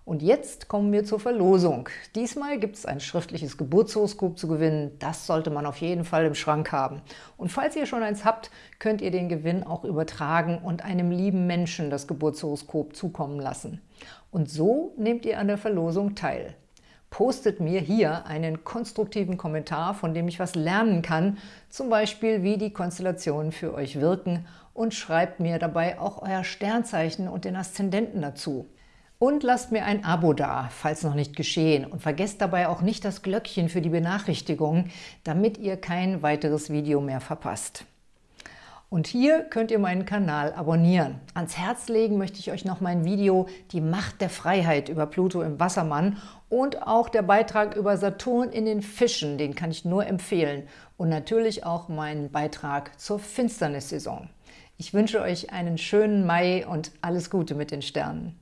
Und jetzt kommen wir zur Verlosung. Diesmal gibt es ein schriftliches Geburtshoroskop zu gewinnen. Das sollte man auf jeden Fall im Schrank haben. Und falls ihr schon eins habt, könnt ihr den Gewinn auch übertragen und einem lieben Menschen das Geburtshoroskop zukommen lassen. Und so nehmt ihr an der Verlosung teil. Postet mir hier einen konstruktiven Kommentar, von dem ich was lernen kann, zum Beispiel wie die Konstellationen für euch wirken und schreibt mir dabei auch euer Sternzeichen und den Aszendenten dazu. Und lasst mir ein Abo da, falls noch nicht geschehen. Und vergesst dabei auch nicht das Glöckchen für die Benachrichtigungen, damit ihr kein weiteres Video mehr verpasst. Und hier könnt ihr meinen Kanal abonnieren. Ans Herz legen möchte ich euch noch mein Video Die Macht der Freiheit über Pluto im Wassermann und auch der Beitrag über Saturn in den Fischen, den kann ich nur empfehlen. Und natürlich auch meinen Beitrag zur Finsternissaison. Ich wünsche euch einen schönen Mai und alles Gute mit den Sternen.